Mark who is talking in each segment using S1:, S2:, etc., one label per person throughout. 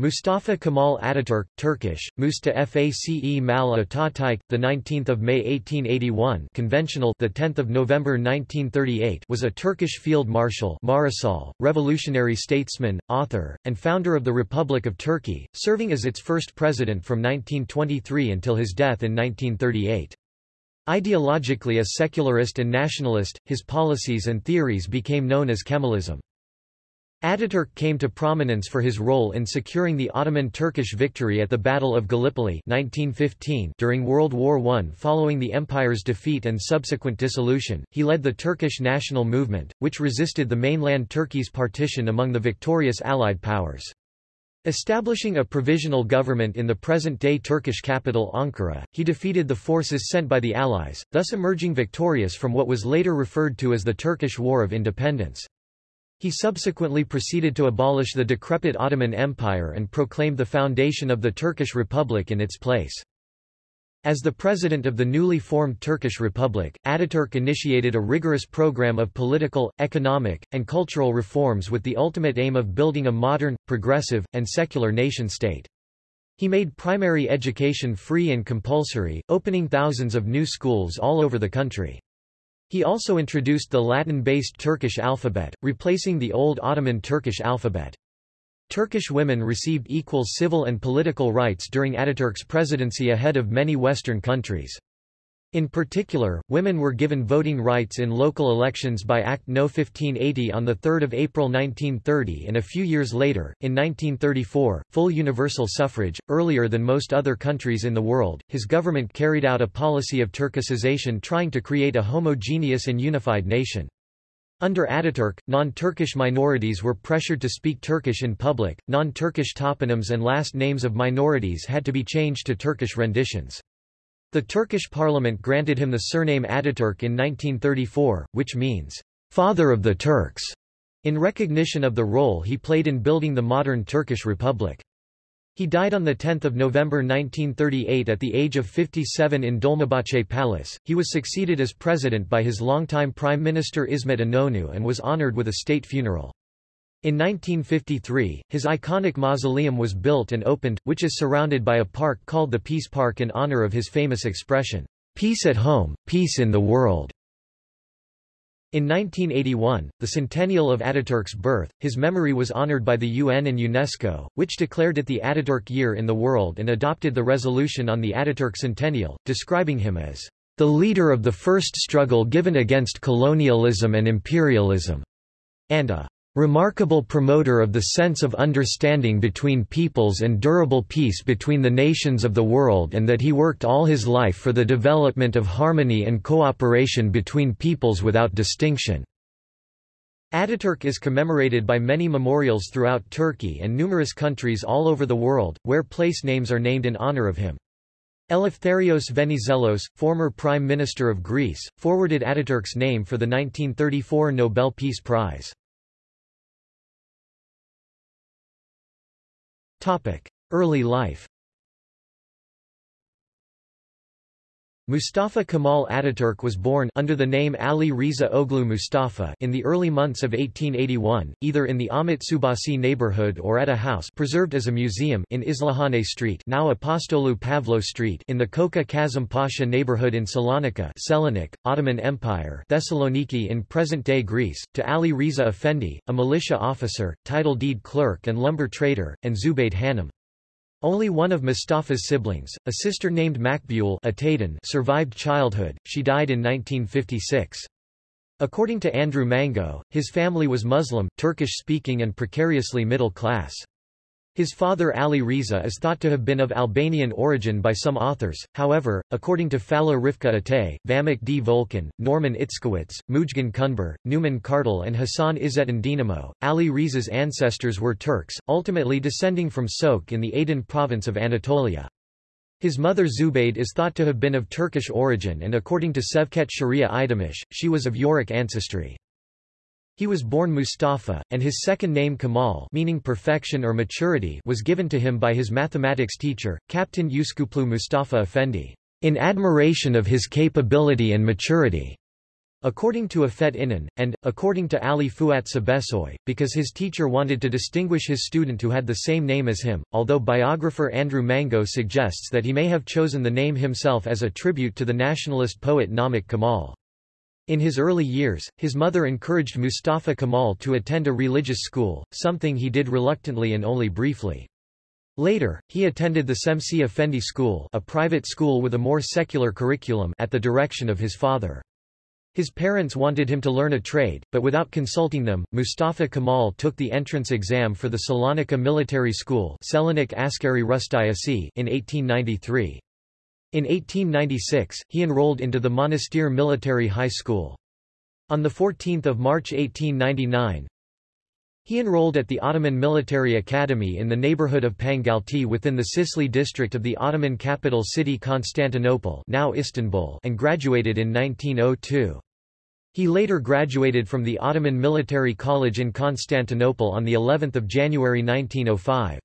S1: Mustafa Kemal Ataturk, Turkish, Musta Face Mal Atatürk, the 19th of May 1881, conventional, the 10th of November 1938, was a Turkish field marshal, Marisol, revolutionary statesman, author, and founder of the Republic of Turkey, serving as its first president from 1923 until his death in 1938. Ideologically a secularist and nationalist, his policies and theories became known as Kemalism. Ataturk came to prominence for his role in securing the Ottoman-Turkish victory at the Battle of Gallipoli 1915 during World War I. Following the empire's defeat and subsequent dissolution, he led the Turkish national movement, which resisted the mainland Turkey's partition among the victorious Allied powers. Establishing a provisional government in the present-day Turkish capital Ankara, he defeated the forces sent by the Allies, thus emerging victorious from what was later referred to as the Turkish War of Independence. He subsequently proceeded to abolish the decrepit Ottoman Empire and proclaimed the foundation of the Turkish Republic in its place. As the president of the newly formed Turkish Republic, Ataturk initiated a rigorous program of political, economic, and cultural reforms with the ultimate aim of building a modern, progressive, and secular nation-state. He made primary education free and compulsory, opening thousands of new schools all over the country. He also introduced the Latin-based Turkish alphabet, replacing the old Ottoman Turkish alphabet. Turkish women received equal civil and political rights during Ataturk's presidency ahead of many Western countries. In particular, women were given voting rights in local elections by Act No. 1580 on 3 April 1930 and a few years later, in 1934, full universal suffrage. Earlier than most other countries in the world, his government carried out a policy of Turkicization trying to create a homogeneous and unified nation. Under Ataturk, non-Turkish minorities were pressured to speak Turkish in public, non-Turkish toponyms and last names of minorities had to be changed to Turkish renditions. The Turkish parliament granted him the surname Ataturk in 1934, which means, "...father of the Turks", in recognition of the role he played in building the modern Turkish Republic. He died on 10 November 1938 at the age of 57 in Dolmabahce Palace. He was succeeded as president by his longtime Prime Minister İsmet İnönü and was honored with a state funeral. In 1953, his iconic mausoleum was built and opened, which is surrounded by a park called the Peace Park in honor of his famous expression, "'Peace at home, peace in the world'". In 1981, the centennial of Ataturk's birth, his memory was honored by the UN and UNESCO, which declared it the Ataturk Year in the world and adopted the resolution on the Ataturk centennial, describing him as the leader of the first struggle given against colonialism and imperialism, and a remarkable promoter of the sense of understanding between peoples and durable peace between the nations of the world and that he worked all his life for the development of harmony and cooperation between peoples without distinction." Ataturk is commemorated by many memorials throughout Turkey and numerous countries all over the world, where place names are named in honor of him. Eleftherios Venizelos, former Prime Minister of Greece, forwarded Ataturk's name for the 1934 Nobel Peace Prize. Early life Mustafa Kemal Ataturk was born under the name Ali Riza Oglu Mustafa in the early months of 1881, either in the Ahmet Subasi neighborhood or at a house preserved as a museum in Islahane Street now Apostolou Pavlo Street in the Koka Kazım Pasha neighborhood in Salonika Selanik, Ottoman Empire Thessaloniki in present-day Greece, to Ali Riza Effendi, a militia officer, title deed clerk and lumber trader, and Zubayd Hanım. Only one of Mustafa's siblings, a sister named Makbul survived childhood, she died in 1956. According to Andrew Mango, his family was Muslim, Turkish-speaking and precariously middle class. His father Ali Riza is thought to have been of Albanian origin by some authors, however, according to Falih Rıfkı Atay, Vamık D. Volkan, Norman Itzkowitz, Mujgan Kunber, Numan Kartal and Hassan Izzettin Dinamo, Ali Riza's ancestors were Turks, ultimately descending from Sok in the Aden province of Anatolia. His mother Zubayd is thought to have been of Turkish origin and according to Sevket Sharia Idamish, she was of Yörük ancestry. He was born Mustafa, and his second name Kamal meaning perfection or maturity was given to him by his mathematics teacher, Captain Uskuplu Mustafa Effendi, in admiration of his capability and maturity. According to Afet Inan, and, according to Ali Fuat Cebesoy, because his teacher wanted to distinguish his student who had the same name as him, although biographer Andrew Mango suggests that he may have chosen the name himself as a tribute to the nationalist poet Namik Kamal. In his early years, his mother encouraged Mustafa Kamal to attend a religious school, something he did reluctantly and only briefly. Later, he attended the Semsi Effendi School a private school with a more secular curriculum at the direction of his father. His parents wanted him to learn a trade, but without consulting them, Mustafa Kamal took the entrance exam for the Salonika Military School in 1893. In 1896, he enrolled into the Monastir Military High School. On 14 March 1899, he enrolled at the Ottoman Military Academy in the neighborhood of Pangalti within the Sisli district of the Ottoman capital city Constantinople now Istanbul and graduated in 1902. He later graduated from the Ottoman Military College in Constantinople on the 11th of January 1905.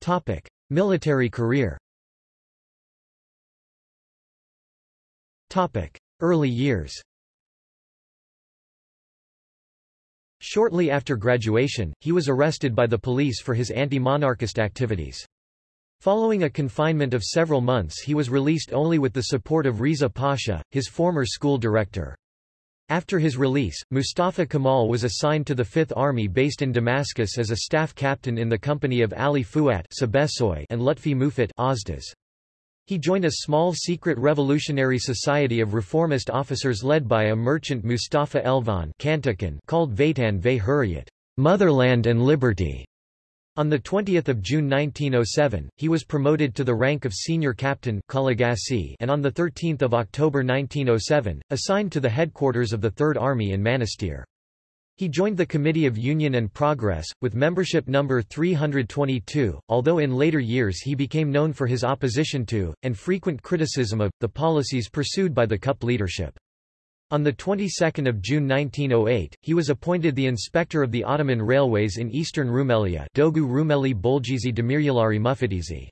S1: Topic: Military career Early years Shortly after graduation, he was arrested by the police for his anti-monarchist activities. Following a confinement of several months he was released only with the support of Riza Pasha, his former school director. After his release, Mustafa Kemal was assigned to the Fifth Army based in Damascus as a staff captain in the company of Ali Fuat and Lutfi Mufat He joined a small secret revolutionary society of reformist officers led by a merchant Mustafa Elvan called Vatan ve Hurriyat, Motherland and Liberty. On 20 June 1907, he was promoted to the rank of senior captain and on 13 October 1907, assigned to the headquarters of the Third Army in Manastir. He joined the Committee of Union and Progress, with membership number 322, although in later years he became known for his opposition to, and frequent criticism of, the policies pursued by the CUP leadership. On the 22nd of June 1908, he was appointed the inspector of the Ottoman railways in eastern Rumelia Dogu Rumeli Bolgizi Demiryalari Mufatizi.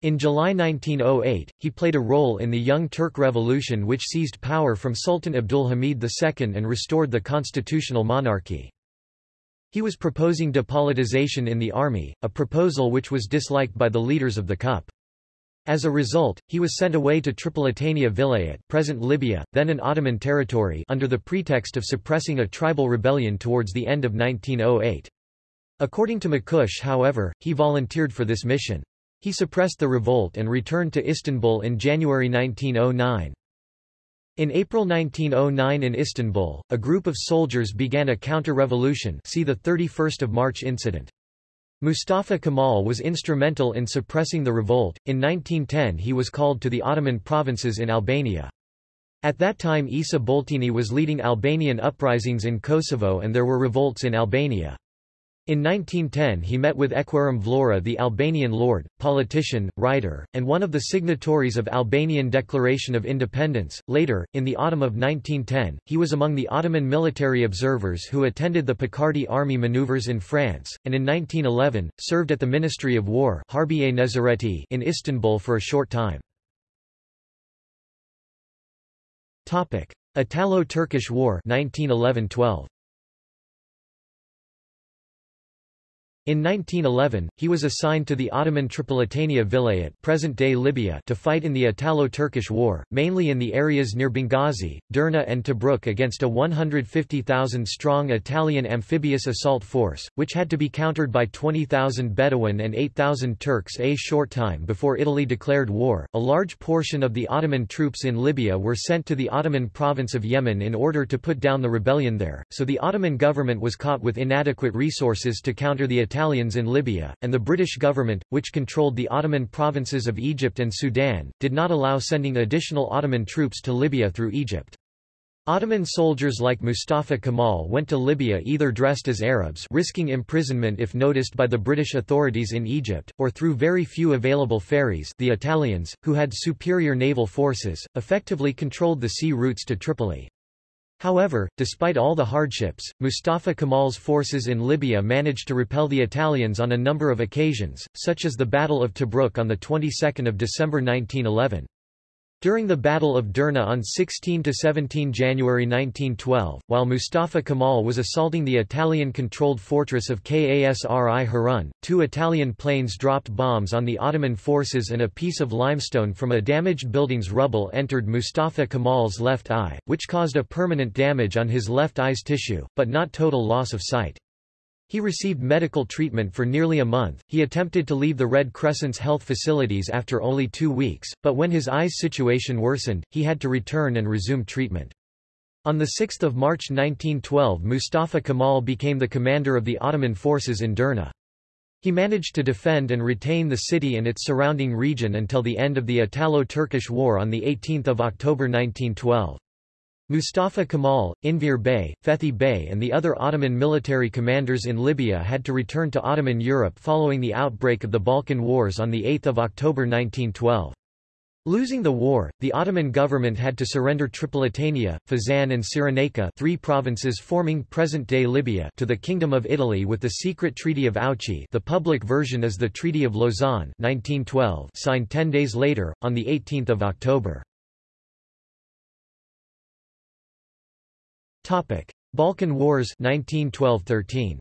S1: In July 1908, he played a role in the Young Turk Revolution which seized power from Sultan Abdulhamid II and restored the constitutional monarchy. He was proposing depolitization in the army, a proposal which was disliked by the leaders of the KUP. As a result, he was sent away to Tripolitania Vilayet present Libya, then an Ottoman territory under the pretext of suppressing a tribal rebellion towards the end of 1908. According to Makush however, he volunteered for this mission. He suppressed the revolt and returned to Istanbul in January 1909. In April 1909 in Istanbul, a group of soldiers began a counter-revolution see the 31st of March incident. Mustafa Kemal was instrumental in suppressing the revolt. In 1910 he was called to the Ottoman provinces in Albania. At that time Isa Boletini was leading Albanian uprisings in Kosovo and there were revolts in Albania. In 1910 he met with Eqrem Vlora the Albanian lord, politician, writer, and one of the signatories of Albanian Declaration of Independence. Later, in the autumn of 1910, he was among the Ottoman military observers who attended the Picardy army maneuvers in France, and in 1911, served at the Ministry of War in Istanbul for a short time. Italo-Turkish War 1911-12 In 1911, he was assigned to the Ottoman Tripolitania Vilayet present-day Libya to fight in the Italo-Turkish War, mainly in the areas near Benghazi, Derna and Tobruk against a 150,000-strong Italian amphibious assault force, which had to be countered by 20,000 Bedouin and 8,000 Turks a short time before Italy declared war. A large portion of the Ottoman troops in Libya were sent to the Ottoman province of Yemen in order to put down the rebellion there, so the Ottoman government was caught with inadequate resources to counter the Italians in Libya, and the British government, which controlled the Ottoman provinces of Egypt and Sudan, did not allow sending additional Ottoman troops to Libya through Egypt. Ottoman soldiers like Mustafa Kemal went to Libya either dressed as Arabs risking imprisonment if noticed by the British authorities in Egypt, or through very few available ferries the Italians, who had superior naval forces, effectively controlled the sea routes to Tripoli. However, despite all the hardships, Mustafa Kemal's forces in Libya managed to repel the Italians on a number of occasions, such as the Battle of Tobruk on the 22nd of December 1911. During the Battle of Derna on 16–17 January 1912, while Mustafa Kemal was assaulting the Italian-controlled fortress of Kasri Harun, two Italian planes dropped bombs on the Ottoman forces and a piece of limestone from a damaged building's rubble entered Mustafa Kemal's left eye, which caused a permanent damage on his left eye's tissue, but not total loss of sight. He received medical treatment for nearly a month. He attempted to leave the Red Crescent's health facilities after only two weeks, but when his eye's situation worsened, he had to return and resume treatment. On 6 March 1912 Mustafa Kemal became the commander of the Ottoman forces in Derna. He managed to defend and retain the city and its surrounding region until the end of the Italo-Turkish War on 18 October 1912. Mustafa Kemal, Enver Bey, Fethi Bey and the other Ottoman military commanders in Libya had to return to Ottoman Europe following the outbreak of the Balkan Wars on 8 October 1912. Losing the war, the Ottoman government had to surrender Tripolitania, Fezzan and Cyrenaica three provinces forming present-day Libya to the Kingdom of Italy with the secret Treaty of Ouchy the public version is the Treaty of Lausanne 1912 signed ten days later, on 18 October. Balkan Wars 1912–13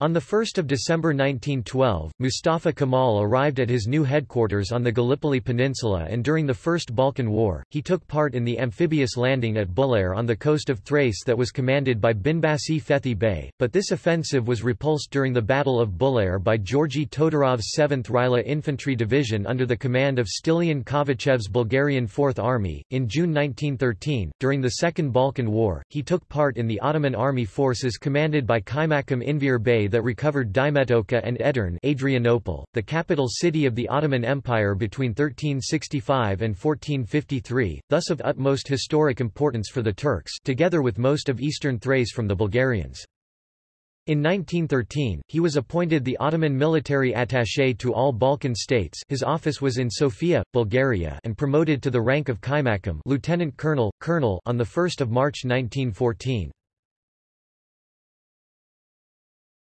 S1: On 1 December 1912, Mustafa Kemal arrived at his new headquarters on the Gallipoli Peninsula and during the First Balkan War, he took part in the amphibious landing at Bulair on the coast of Thrace that was commanded by Binbashi Fethi Bey, but this offensive was repulsed during the Battle of Bulair by Georgi Todorov's 7th Rila Infantry Division under the command of Stilian Kovachev's Bulgarian Fourth Army. In June 1913, during the Second Balkan War, he took part in the Ottoman army forces commanded by Kaymakam Enver Bey that recovered Dimetoka and Edirne Adrianople, the capital city of the Ottoman Empire between 1365 and 1453, thus of utmost historic importance for the Turks together with most of eastern Thrace from the Bulgarians. In 1913, he was appointed the Ottoman military attaché to all Balkan states his office was in Sofia, Bulgaria and promoted to the rank of Kaimakam lieutenant colonel, colonel on 1 March 1914.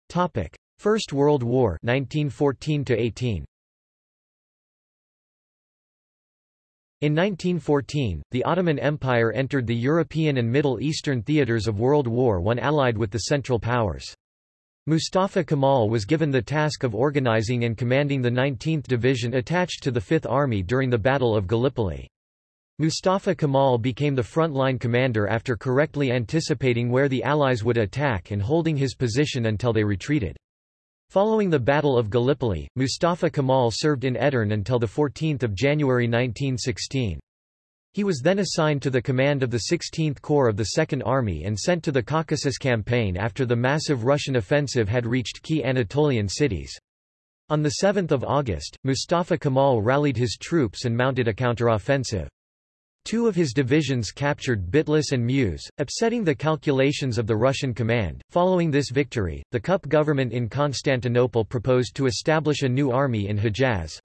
S1: Topic: First World War 1914 to 18. In 1914, the Ottoman Empire entered the European and Middle Eastern theaters of World War I allied with the Central Powers. Mustafa Kemal was given the task of organizing and commanding the 19th Division attached to the Fifth Army during the Battle of Gallipoli. Mustafa Kemal became the front-line commander after correctly anticipating where the Allies would attack and holding his position until they retreated. Following the Battle of Gallipoli, Mustafa Kemal served in Edirne until 14 January 1916. He was then assigned to the command of the 16th Corps of the Second Army and sent to the Caucasus Campaign after the massive Russian offensive had reached key Anatolian cities. On 7 August, Mustafa Kemal rallied his troops and mounted a counteroffensive. Two of his divisions captured Bitlis and Muise, upsetting the calculations of the Russian command. Following this victory, the KUP government in Constantinople proposed to establish a new army in Hejaz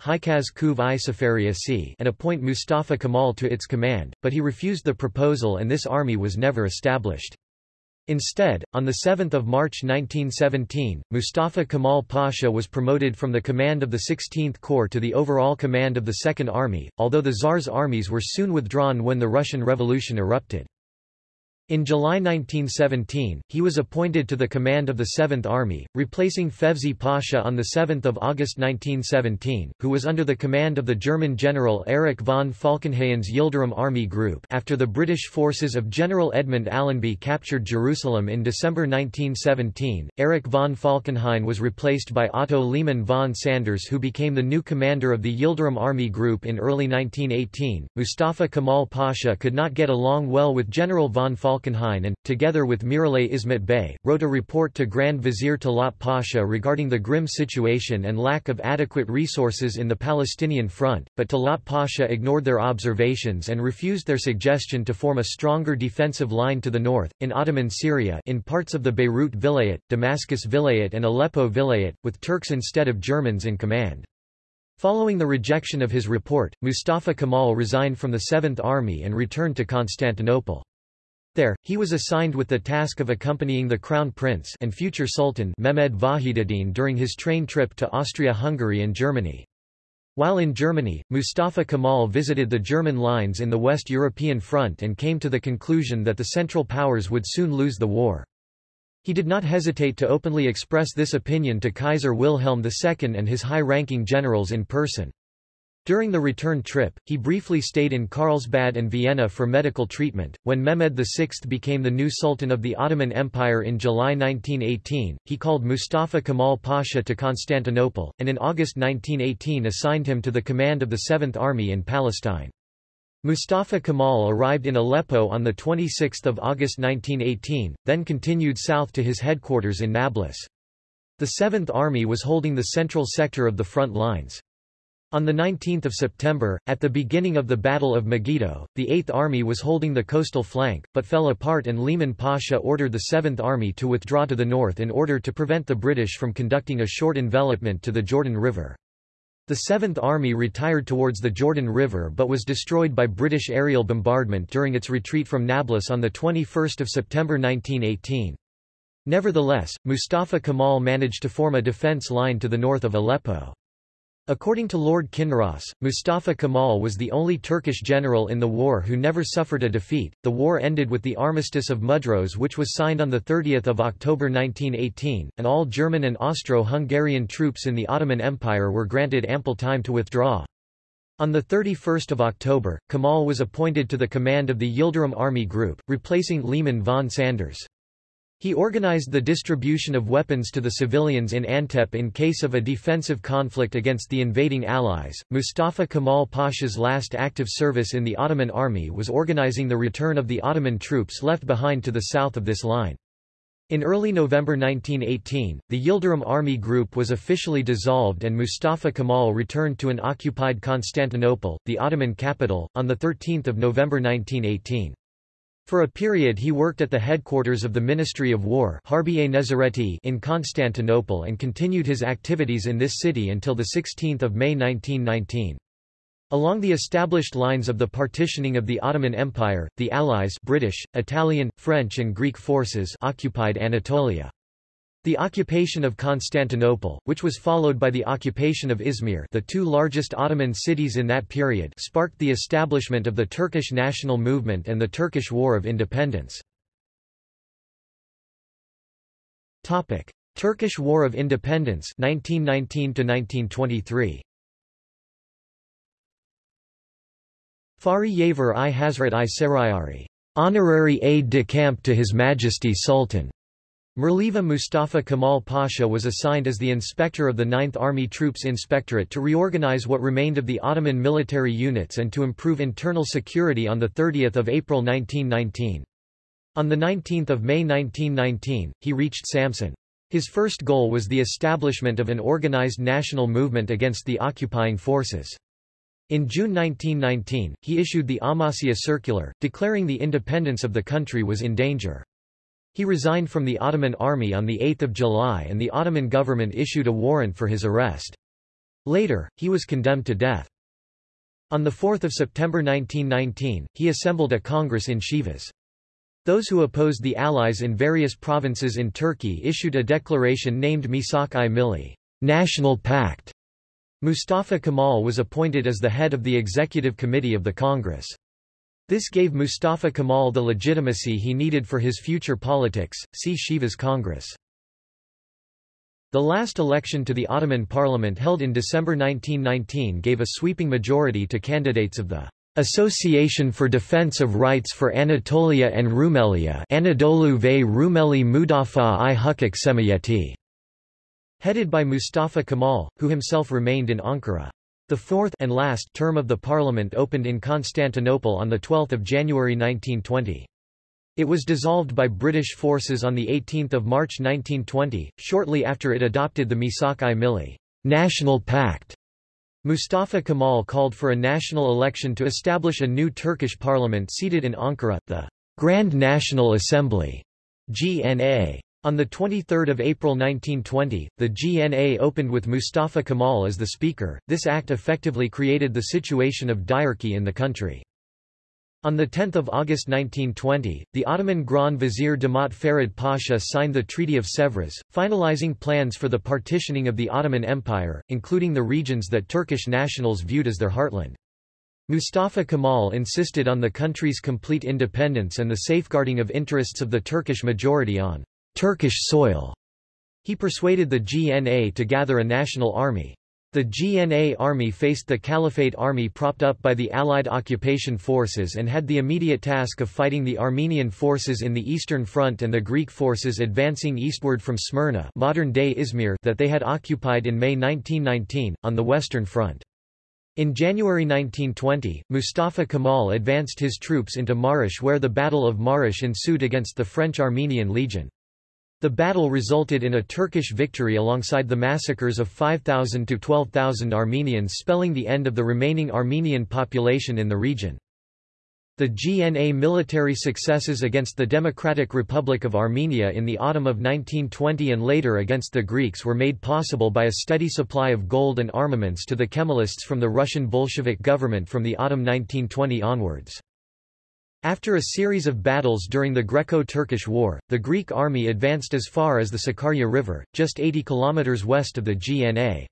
S1: and appoint Mustafa Kemal to its command, but he refused the proposal and this army was never established. Instead, on 7 March 1917, Mustafa Kemal Pasha was promoted from the command of the 16th Corps to the overall command of the Second Army, although the Tsar's armies were soon withdrawn when the Russian Revolution erupted. In July 1917, he was appointed to the command of the Seventh Army, replacing Fevzi Pasha on 7 August 1917, who was under the command of the German general Erich von Falkenhayn's Yildirim Army Group after the British forces of General Edmund Allenby captured Jerusalem in December 1917. Erich von Falkenhayn was replaced by Otto Liman von Sanders who became the new commander of the Yildirim Army Group in early 1918. Mustafa Kemal Pasha could not get along well with General von Falkenhayn Falkenhayn and, together with Miralay Ismet Bey, wrote a report to Grand Vizier Talat Pasha regarding the grim situation and lack of adequate resources in the Palestinian front, but Talat Pasha ignored their observations and refused their suggestion to form a stronger defensive line to the north, in Ottoman Syria in parts of the Beirut Vilayet, Damascus Vilayet and Aleppo Vilayet, with Turks instead of Germans in command. Following the rejection of his report, Mustafa Kemal resigned from the Seventh Army and returned to Constantinople. There, he was assigned with the task of accompanying the Crown Prince and future Sultan Mehmed Vahiduddin during his train trip to Austria-Hungary and Germany. While in Germany, Mustafa Kemal visited the German lines in the West European Front and came to the conclusion that the Central Powers would soon lose the war. He did not hesitate to openly express this opinion to Kaiser Wilhelm II and his high-ranking generals in person. During the return trip, he briefly stayed in Carlsbad and Vienna for medical treatment. When Mehmed VI became the new Sultan of the Ottoman Empire in July 1918, he called Mustafa Kemal Pasha to Constantinople, and in August 1918 assigned him to the command of the Seventh Army in Palestine. Mustafa Kemal arrived in Aleppo on 26 August 1918, then continued south to his headquarters in Nablus. The Seventh Army was holding the central sector of the front lines. On 19 September, at the beginning of the Battle of Megiddo, the Eighth Army was holding the coastal flank, but fell apart and Liman Pasha ordered the Seventh Army to withdraw to the north in order to prevent the British from conducting a short envelopment to the Jordan River. The Seventh Army retired towards the Jordan River but was destroyed by British aerial bombardment during its retreat from Nablus on 21 September 1918. Nevertheless, Mustafa Kemal managed to form a defence line to the north of Aleppo. According to Lord Kinross, Mustafa Kemal was the only Turkish general in the war who never suffered a defeat. The war ended with the Armistice of Mudros, which was signed on 30 October 1918, and all German and Austro-Hungarian troops in the Ottoman Empire were granted ample time to withdraw. On 31 October, Kemal was appointed to the command of the Yildirim Army Group, replacing Liman von Sanders. He organized the distribution of weapons to the civilians in Antep in case of a defensive conflict against the invading Allies. Mustafa Kemal Pasha's last active service in the Ottoman army was organizing the return of the Ottoman troops left behind to the south of this line. In early November 1918, the Yildirim Army Group was officially dissolved and Mustafa Kemal returned to an occupied Constantinople, the Ottoman capital, on 13 November 1918. For a period he worked at the headquarters of the Ministry of War in Constantinople and continued his activities in this city until 16 May 1919. Along the established lines of the partitioning of the Ottoman Empire, the Allies British, Italian, French and Greek forces occupied Anatolia. The occupation of Constantinople, which was followed by the occupation of Izmir the two largest Ottoman cities in that period sparked the establishment of the Turkish national movement and the Turkish War of Independence. Turkish War of Independence 1919 -1923. Fahri Yaver i Hazrat i Sarayari, honorary aide-de-camp to His Majesty Sultan Mirliva Mustafa Kemal Pasha was assigned as the inspector of the 9th Army Troops Inspectorate to reorganize what remained of the Ottoman military units and to improve internal security on 30 April 1919. On 19 May 1919, he reached Samsun. His first goal was the establishment of an organized national movement against the occupying forces. In June 1919, he issued the Amasya Circular, declaring the independence of the country was in danger. He resigned from the Ottoman army on 8 July and the Ottoman government issued a warrant for his arrest. Later, he was condemned to death. On 4 September 1919, he assembled a congress in Sivas. Those who opposed the Allies in various provinces in Turkey issued a declaration named Misak-i Milli National Pact. Mustafa Kemal was appointed as the head of the executive committee of the Congress. This gave Mustafa Kemal the legitimacy he needed for his future politics. See Sivas Congress. The last election to the Ottoman parliament held in December 1919 gave a sweeping majority to candidates of the Association for Defense of Rights for Anatolia and Rumelia Anadolu ve Rumeli Mudafa i Hukuk Semiyeti, headed by Mustafa Kemal, who himself remained in Ankara. The fourth and last term of the parliament opened in Constantinople on 12 January 1920. It was dissolved by British forces on 18 March 1920, shortly after it adopted the Misak-i Milli National Pact. Mustafa Kemal called for a national election to establish a new Turkish parliament seated in Ankara, the Grand National Assembly GNA. On 23 April 1920, the GNA opened with Mustafa Kemal as the speaker. This act effectively created the situation of diarchy in the country. On 10 August 1920, the Ottoman Grand Vizier Damat Ferid Pasha signed the Treaty of Sèvres, finalizing plans for the partitioning of the Ottoman Empire, including the regions that Turkish nationals viewed as their heartland. Mustafa Kemal insisted on the country's complete independence and the safeguarding of interests of the Turkish majority on Turkish soil. He persuaded the GNA to gather a national army. The GNA army faced the Caliphate army propped up by the Allied occupation forces and had the immediate task of fighting the Armenian forces in the Eastern Front and the Greek forces advancing eastward from Smyrna modern-day Izmir that they had occupied in May 1919, on the Western Front. In January 1920, Mustafa Kemal advanced his troops into Marash where the Battle of Marash ensued against the French Armenian Legion. The battle resulted in a Turkish victory alongside the massacres of 5,000 to 12,000 Armenians spelling the end of the remaining Armenian population in the region. The GNA military successes against the Democratic Republic of Armenia in the autumn of 1920 and later against the Greeks were made possible by a steady supply of gold and armaments to the Kemalists from the Russian Bolshevik government from the autumn 1920 onwards. After a series of battles during the Greco-Turkish War, the Greek army advanced as far as the Sakarya River, just 80 kilometers west of the GNA.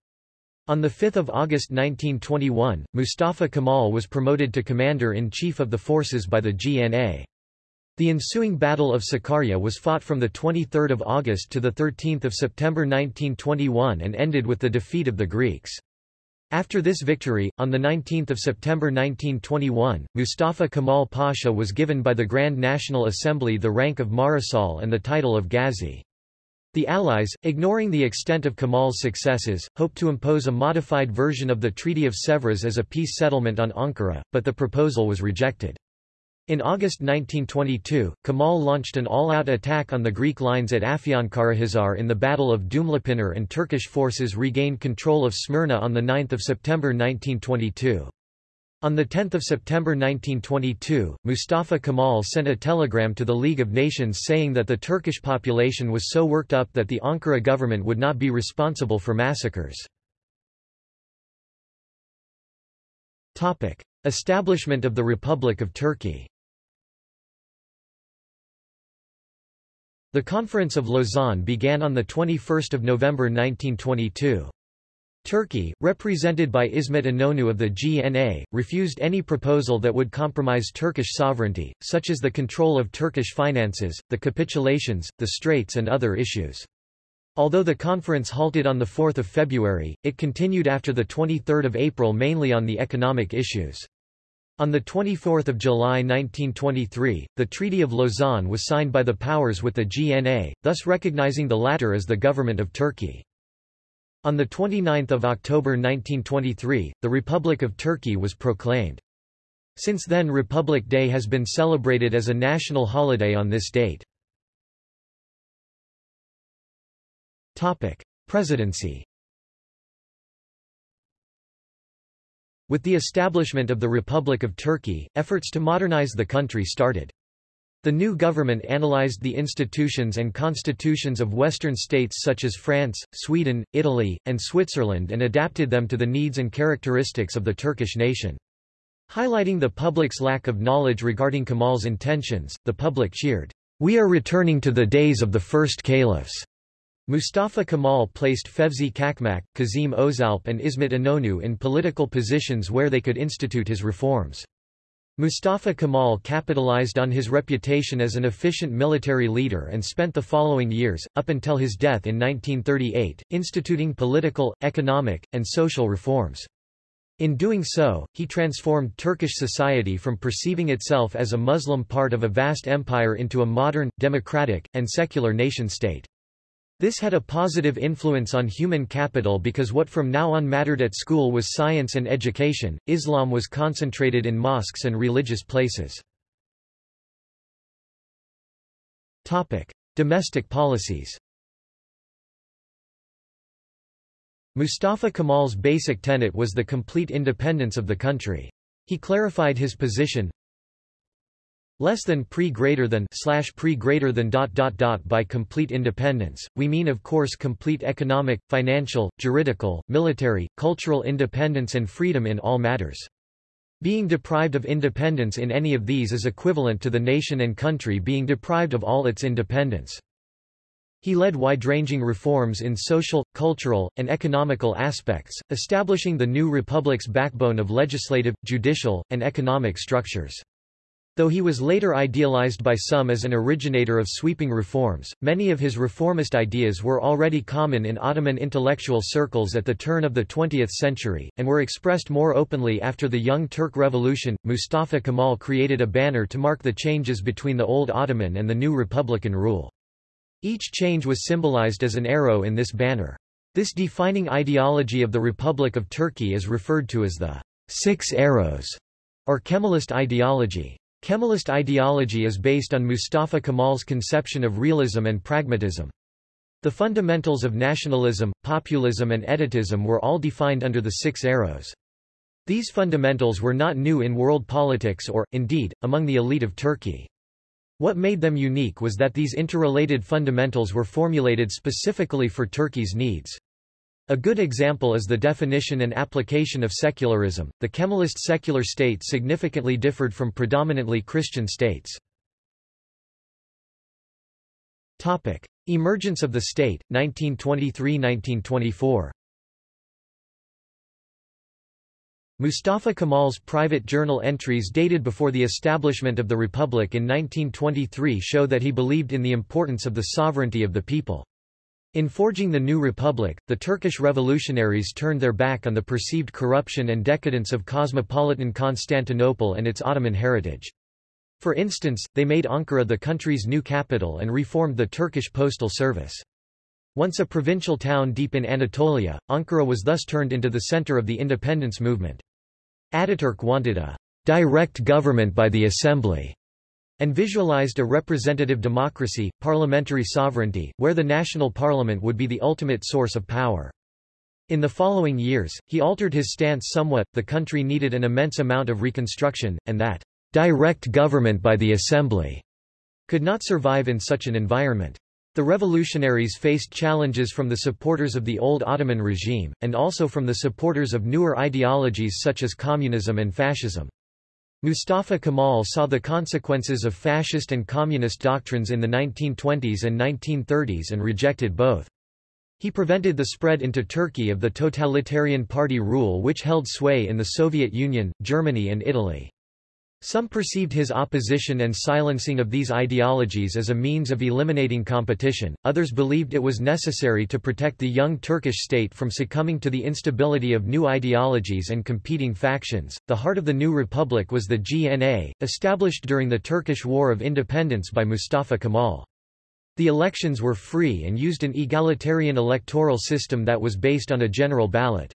S1: On 5 August 1921, Mustafa Kemal was promoted to commander-in-chief of the forces by the GNA. The ensuing Battle of Sakarya was fought from 23 August to 13 September 1921 and ended with the defeat of the Greeks. After this victory, on 19 September 1921, Mustafa Kemal Pasha was given by the Grand National Assembly the rank of Marechal and the title of Ghazi. The Allies, ignoring the extent of Kemal's successes, hoped to impose a modified version of the Treaty of Sèvres as a peace settlement on Ankara, but the proposal was rejected. In August 1922, Kemal launched an all-out attack on the Greek lines at Afyonkarahisar in the Battle of Dumlupınar and Turkish forces regained control of Smyrna on 9 September 1922. On 10 September 1922, Mustafa Kemal sent a telegram to the League of Nations saying that the Turkish population was so worked up that the Ankara government would not be responsible for massacres. Establishment of the Republic of Turkey The Conference of Lausanne began on 21 November 1922. Turkey, represented by İsmet İnönü of the GNA, refused any proposal that would compromise Turkish sovereignty, such as the control of Turkish finances, the capitulations, the straits and other issues. Although the conference halted on 4 February, it continued after 23 April mainly on the economic issues. On 24 July 1923, the Treaty of Lausanne was signed by the powers with the GNA, thus recognizing the latter as the government of Turkey. On 29 October 1923, the Republic of Turkey was proclaimed. Since then Republic Day has been celebrated as a national holiday on this date. Presidency With the establishment of the Republic of Turkey, efforts to modernize the country started. The new government analyzed the institutions and constitutions of Western states such as France, Sweden, Italy, and Switzerland and adapted them to the needs and characteristics of the Turkish nation. Highlighting the public's lack of knowledge regarding Kemal's intentions, the public cheered, "'We are returning to the days of the first caliphs." Mustafa Kemal placed Fevzi Çakmak, Kazim Özalp and İsmet İnönü in political positions where they could institute his reforms. Mustafa Kemal capitalized on his reputation as an efficient military leader and spent the following years, up until his death in 1938, instituting political, economic, and social reforms. In doing so, he transformed Turkish society from perceiving itself as a Muslim part of a vast empire into a modern, democratic, and secular nation-state. This had a positive influence on human capital because what from now on mattered at school was science and education. Islam was concentrated in mosques and religious places. Topic: Domestic policies. Mustafa Kemal's basic tenet was the complete independence of the country. He clarified his position, less than pre greater than slash pre greater than dot dot dot by complete independence we mean of course complete economic financial juridical military cultural independence and freedom in all matters Being deprived of independence in any of these is equivalent to the nation and country being deprived of all its independence. He led wide-ranging reforms in social, cultural, and economical aspects, establishing the new republic's backbone of legislative, judicial, and economic structures. Though he was later idealized by some as an originator of sweeping reforms, many of his reformist ideas were already common in Ottoman intellectual circles at the turn of the 20th century, and were expressed more openly after the Young Turk Revolution. Mustafa Kemal created a banner to mark the changes between the old Ottoman and the new republican rule. Each change was symbolized as an arrow in this banner. This defining ideology of the Republic of Turkey is referred to as the Six Arrows, or Kemalist ideology. Kemalist ideology is based on Mustafa Kemal's conception of realism and pragmatism. The fundamentals of nationalism, populism and etatism were all defined under the Six Arrows. These fundamentals were not new in world politics or, indeed, among the elite of Turkey. What made them unique was that these interrelated fundamentals were formulated specifically for Turkey's needs. A good example is the definition and application of secularism. The Kemalist secular state significantly differed from predominantly Christian states. Topic: Emergence of the state 1923-1924. Mustafa Kemal's private journal entries dated before the establishment of the republic in 1923 show that he believed in the importance of the sovereignty of the people. In forging the new republic, the Turkish revolutionaries turned their back on the perceived corruption and decadence of cosmopolitan Constantinople and its Ottoman heritage. For instance, they made Ankara the country's new capital and reformed the Turkish postal service. Once a provincial town deep in Anatolia, Ankara was thus turned into the center of the independence movement. Ataturk wanted a direct government by the assembly and visualized a representative democracy, parliamentary sovereignty, where the national parliament would be the ultimate source of power. In the following years, he altered his stance somewhat, the country needed an immense amount of reconstruction, and that direct government by the assembly could not survive in such an environment. The revolutionaries faced challenges from the supporters of the old Ottoman regime, and also from the supporters of newer ideologies such as communism and fascism. Mustafa Kemal saw the consequences of fascist and communist doctrines in the 1920s and 1930s and rejected both. He prevented the spread into Turkey of the totalitarian party rule which held sway in the Soviet Union, Germany and Italy. Some perceived his opposition and silencing of these ideologies as a means of eliminating competition, others believed it was necessary to protect the young Turkish state from succumbing to the instability of new ideologies and competing factions. The heart of the new republic was the GNA, established during the Turkish War of Independence by Mustafa Kemal. The elections were free and used an egalitarian electoral system that was based on a general ballot.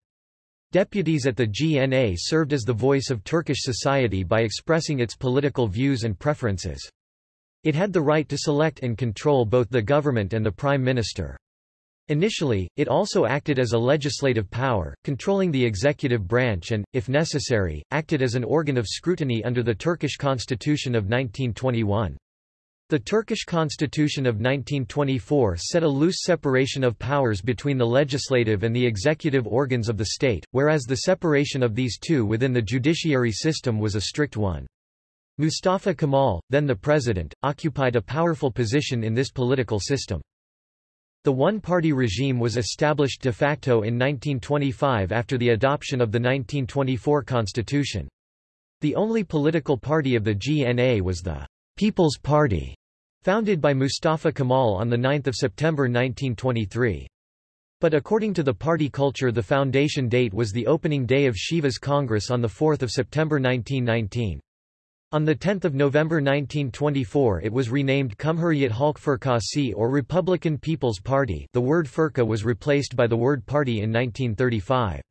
S1: Deputies at the GNA served as the voice of Turkish society by expressing its political views and preferences. It had the right to select and control both the government and the prime minister. Initially, it also acted as a legislative power, controlling the executive branch and, if necessary, acted as an organ of scrutiny under the Turkish constitution of 1921. The Turkish constitution of 1924 set a loose separation of powers between the legislative and the executive organs of the state, whereas the separation of these two within the judiciary system was a strict one. Mustafa Kemal, then the president, occupied a powerful position in this political system. The one-party regime was established de facto in 1925 after the adoption of the 1924 constitution. The only political party of the GNA was the People's Party, Founded by Mustafa Kemal on 9 September 1923. But according to the party culture the foundation date was the opening day of Sivas Congress on 4 September 1919. On 10 November 1924 it was renamed Cumhuriyet Halk Fırkası or Republican People's Party the word Fırka was replaced by the word party in 1935.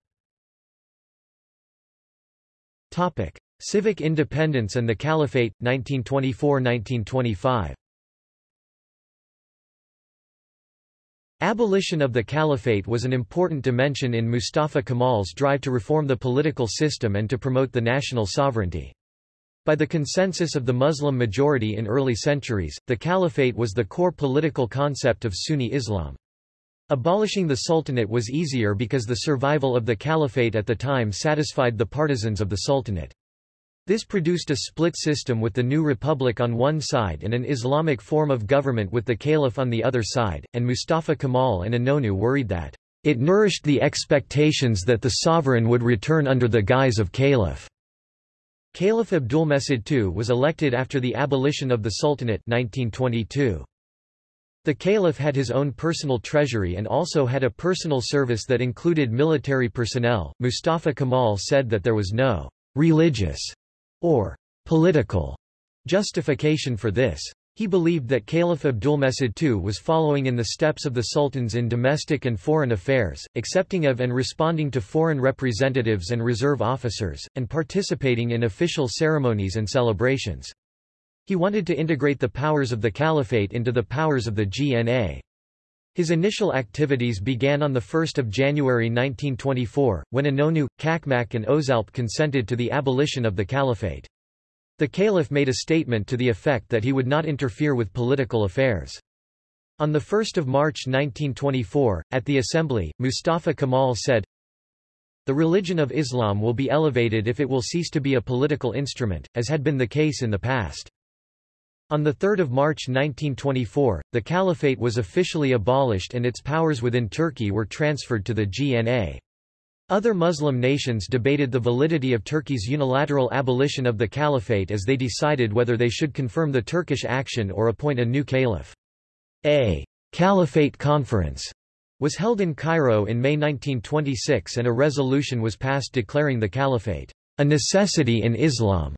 S1: Civic independence and the Caliphate, 1924–1925 Abolition of the caliphate was an important dimension in Mustafa Kemal's drive to reform the political system and to promote the national sovereignty. By the consensus of the Muslim majority in early centuries, the caliphate was the core political concept of Sunni Islam. Abolishing the sultanate was easier because the survival of the caliphate at the time satisfied the partisans of the sultanate. This produced a split system with the new republic on one side and an Islamic form of government with the caliph on the other side, and Mustafa Kemal and Inonu worried that it nourished the expectations that the sovereign would return under the guise of caliph. Caliph Abdulmecid II was elected after the abolition of the Sultanate 1922. The caliph had his own personal treasury and also had a personal service that included military personnel. Mustafa Kemal said that there was no religious or political justification for this. He believed that Caliph Abdulmecid II was following in the steps of the sultans in domestic and foreign affairs, accepting of and responding to foreign representatives and reserve officers, and participating in official ceremonies and celebrations. He wanted to integrate the powers of the caliphate into the powers of the GNA. His initial activities began on 1 January 1924, when Inonu, Cakmak and Ozalp consented to the abolition of the caliphate. The caliph made a statement to the effect that he would not interfere with political affairs. On 1 March 1924, at the assembly, Mustafa Kemal said, The religion of Islam will be elevated if it will cease to be a political instrument, as had been the case in the past. On 3 March 1924, the caliphate was officially abolished and its powers within Turkey were transferred to the GNA. Other Muslim nations debated the validity of Turkey's unilateral abolition of the caliphate as they decided whether they should confirm the Turkish action or appoint a new caliph. A caliphate conference was held in Cairo in May 1926 and a resolution was passed declaring the caliphate a necessity in Islam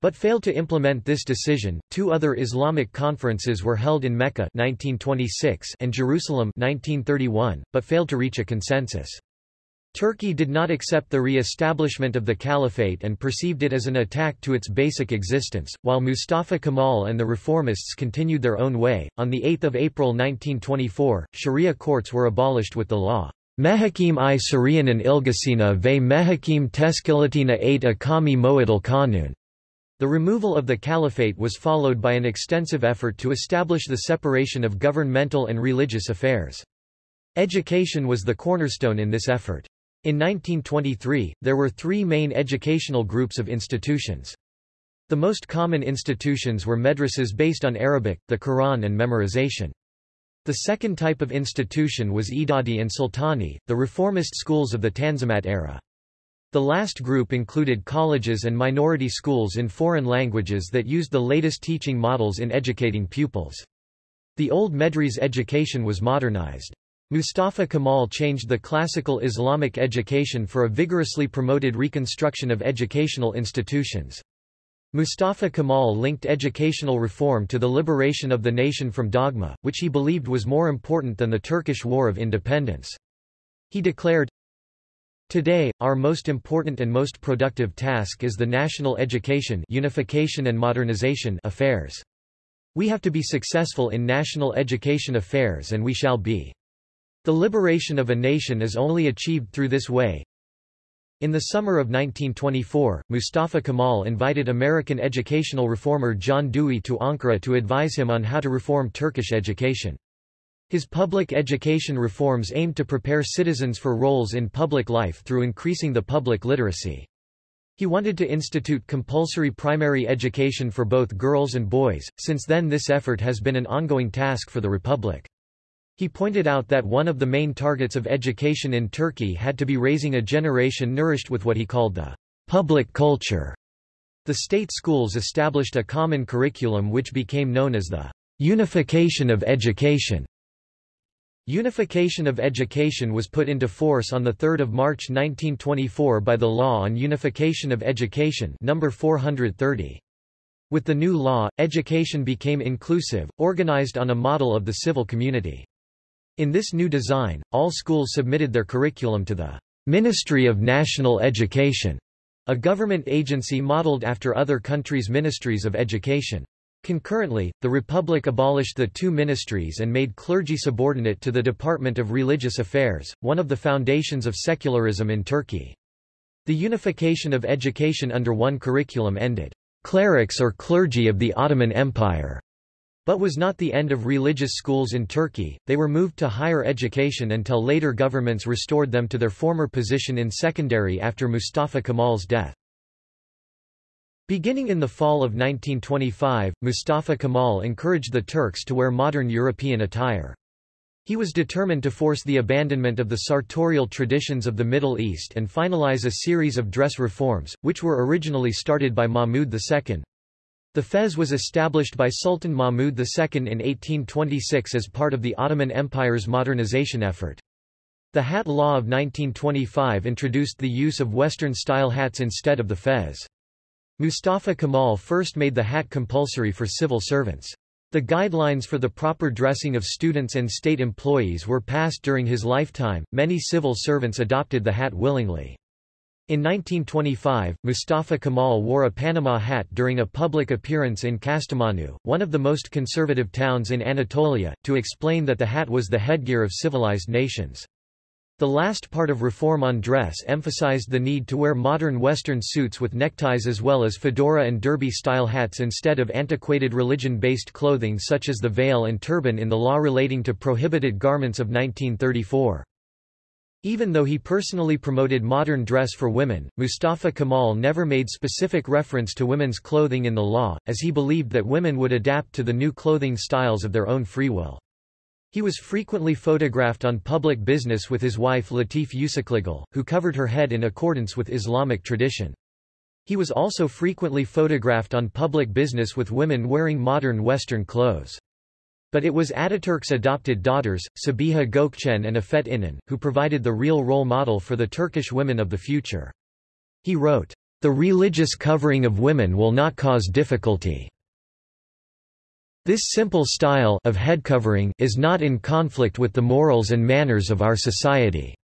S1: but failed to implement this decision. Two other Islamic conferences were held in Mecca 1926 and Jerusalem 1931, but failed to reach a consensus. Turkey did not accept the re-establishment of the caliphate and perceived it as an attack to its basic existence, while Mustafa Kemal and the reformists continued their own way. On 8 April 1924, Sharia courts were abolished with the law. Mehakim i Syrianan ilgasina ve Mehakim teskilatina 8 akami moedal kanun. The removal of the caliphate was followed by an extensive effort to establish the separation of governmental and religious affairs. Education was the cornerstone in this effort. In 1923, there were three main educational groups of institutions. The most common institutions were madrasas based on Arabic, the Quran and memorization. The second type of institution was Idadi and Sultani, the reformist schools of the Tanzimat era. The last group included colleges and minority schools in foreign languages that used the latest teaching models in educating pupils. The old Medrese education was modernized. Mustafa Kemal changed the classical Islamic education for a vigorously promoted reconstruction of educational institutions. Mustafa Kemal linked educational reform to the liberation of the nation from dogma, which he believed was more important than the Turkish War of Independence. He declared, Today, our most important and most productive task is the national education unification and modernization affairs. We have to be successful in national education affairs and we shall be. The liberation of a nation is only achieved through this way. In the summer of 1924, Mustafa Kemal invited American educational reformer John Dewey to Ankara to advise him on how to reform Turkish education. His public education reforms aimed to prepare citizens for roles in public life through increasing the public literacy. He wanted to institute compulsory primary education for both girls and boys, since then this effort has been an ongoing task for the Republic. He pointed out that one of the main targets of education in Turkey had to be raising a generation nourished with what he called the public culture. The state schools established a common curriculum which became known as the unification of education. Unification of education was put into force on 3 March 1924 by the Law on Unification of Education number 430. With the new law, education became inclusive, organized on a model of the civil community. In this new design, all schools submitted their curriculum to the Ministry of National Education, a government agency modeled after other countries' ministries of education. Concurrently, the Republic abolished the two ministries and made clergy subordinate to the Department of Religious Affairs, one of the foundations of secularism in Turkey. The unification of education under one curriculum ended clerics or clergy of the Ottoman Empire, but was not the end of religious schools in Turkey, they were moved to higher education until later governments restored them to their former position in secondary after Mustafa Kemal's death. Beginning in the fall of 1925, Mustafa Kemal encouraged the Turks to wear modern European attire. He was determined to force the abandonment of the sartorial traditions of the Middle East and finalize a series of dress reforms, which were originally started by Mahmud II. The fez was established by Sultan Mahmud II in 1826 as part of the Ottoman Empire's modernization effort. The Hat Law of 1925 introduced the use of Western-style hats instead of the fez. Mustafa Kemal first made the hat compulsory for civil servants. The guidelines for the proper dressing of students and state employees were passed during his lifetime. Many civil servants adopted the hat willingly. In 1925, Mustafa Kemal wore a Panama hat during a public appearance in Kastamonu, one of the most conservative towns in Anatolia, to explain that the hat was the headgear of civilized nations. The last part of Reform on Dress emphasized the need to wear modern Western suits with neckties as well as fedora and derby-style hats instead of antiquated religion-based clothing such as the veil and turban in the law relating to prohibited garments of 1934. Even though he personally promoted modern dress for women, Mustafa Kemal never made specific reference to women's clothing in the law, as he believed that women would adapt to the new clothing styles of their own free will. He was frequently photographed on public business with his wife Latif Uşaklıgil, who covered her head in accordance with Islamic tradition. He was also frequently photographed on public business with women wearing modern Western clothes. But it was Ataturk's adopted daughters, Sabiha Gökçen and Afet İnan, who provided the real role model for the Turkish women of the future. He wrote, The religious covering of women will not cause difficulty. This simple style of head covering is not in conflict with the morals and manners of our society.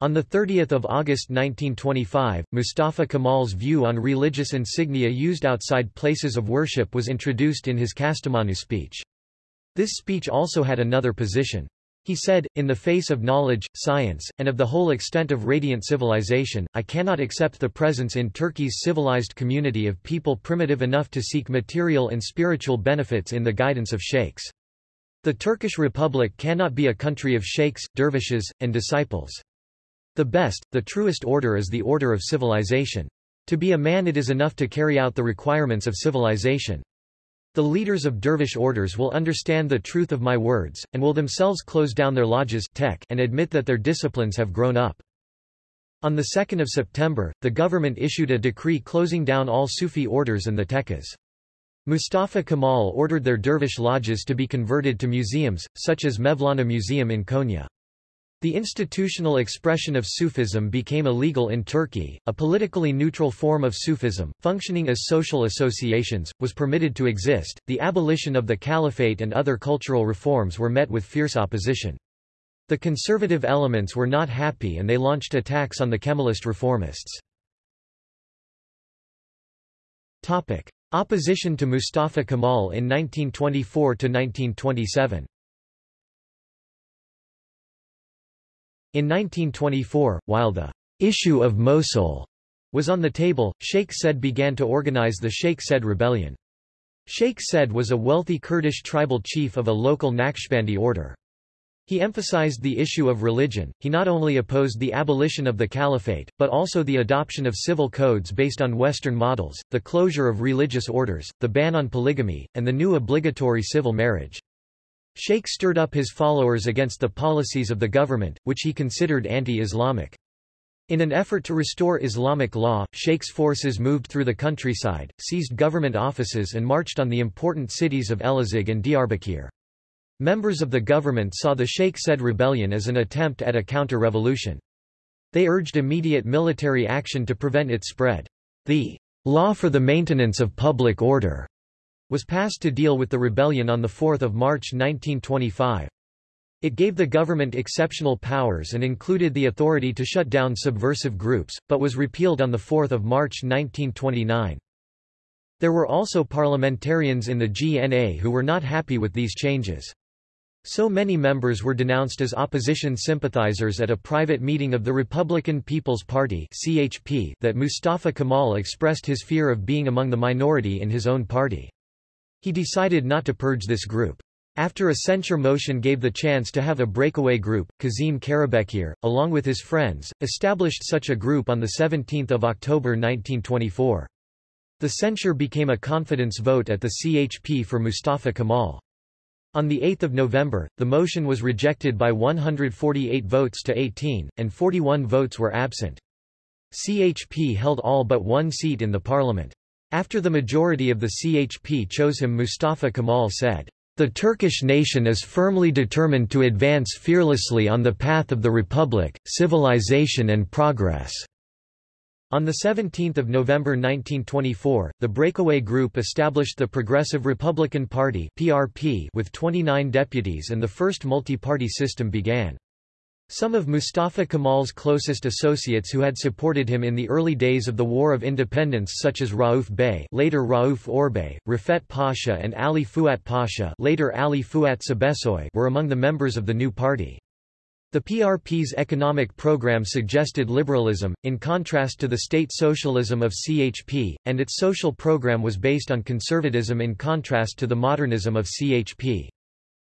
S1: On 30 August 1925, Mustafa Kemal's view on religious insignia used outside places of worship was introduced in his Kastamonu speech. This speech also had another position. He said, in the face of knowledge, science, and of the whole extent of radiant civilization, I cannot accept the presence in Turkey's civilized community of people primitive enough to seek material and spiritual benefits in the guidance of sheikhs. The Turkish Republic cannot be a country of sheikhs, dervishes, and disciples. The best, the truest order is the order of civilization. To be a man it is enough to carry out the requirements of civilization. The leaders of dervish orders will understand the truth of my words, and will themselves close down their lodges and admit that their disciplines have grown up. On 2 September, the government issued a decree closing down all Sufi orders and the tekkes. Mustafa Kemal ordered their dervish lodges to be converted to museums, such as Mevlana Museum in Konya. The institutional expression of Sufism became illegal in Turkey. A politically neutral form of Sufism, functioning as social associations, was permitted to exist. The abolition of the caliphate and other cultural reforms were met with fierce opposition. The conservative elements were not happy and they launched attacks on the Kemalist reformists. Topic: Opposition to Mustafa Kemal in 1924 to 1927. In 1924, while the issue of Mosul was on the table, Sheikh Said began to organize the Sheikh Said rebellion. Sheikh Said was a wealthy Kurdish tribal chief of a local Naqshbandi order. He emphasized the issue of religion. He not only opposed the abolition of the caliphate, but also the adoption of civil codes based on Western models, the closure of religious orders, the ban on polygamy, and the new obligatory civil marriage. Sheikh stirred up his followers against the policies of the government, which he considered anti-Islamic. In an effort to restore Islamic law, Sheikh's forces moved through the countryside, seized government offices and marched on the important cities of Elazig and Diyarbakir. Members of the government saw the Sheikh Said rebellion as an attempt at a counter-revolution. They urged immediate military action to prevent its spread. The law for the maintenance of public order was passed to deal with the rebellion on 4 March 1925. It gave the government exceptional powers and included the authority to shut down subversive groups, but was repealed on 4 March 1929. There were also parliamentarians in the GNA who were not happy with these changes. So many members were denounced as opposition sympathizers at a private meeting of the Republican People's Party (CHP) that Mustafa Kemal expressed his fear of being among the minority in his own party. He decided not to purge this group. After a censure motion gave the chance to have a breakaway group, Kazim Karabekir, along with his friends, established such a group on 17 October 1924. The censure became a confidence vote at the CHP for Mustafa Kemal. On 8 November, the motion was rejected by 148 votes to 18, and 41 votes were absent. CHP held all but one seat in the parliament. After the majority of the CHP chose him Mustafa Kemal said, the Turkish nation is firmly determined to advance fearlessly on the path of the republic, civilization and progress." On 17 November 1924, the breakaway group established the Progressive Republican Party with 29 deputies and the first multi-party system began. Some of Mustafa Kemal's closest associates who had supported him in the early days of the War of Independence such as Rauf Bey later Rauf Orbay, Rafet Pasha and Ali Fuat Pasha later Ali Fuat Cebesoy were among the members of the new party. The PRP's economic program suggested liberalism, in contrast to the state socialism of CHP, and its social program was based on conservatism in contrast to the modernism of CHP.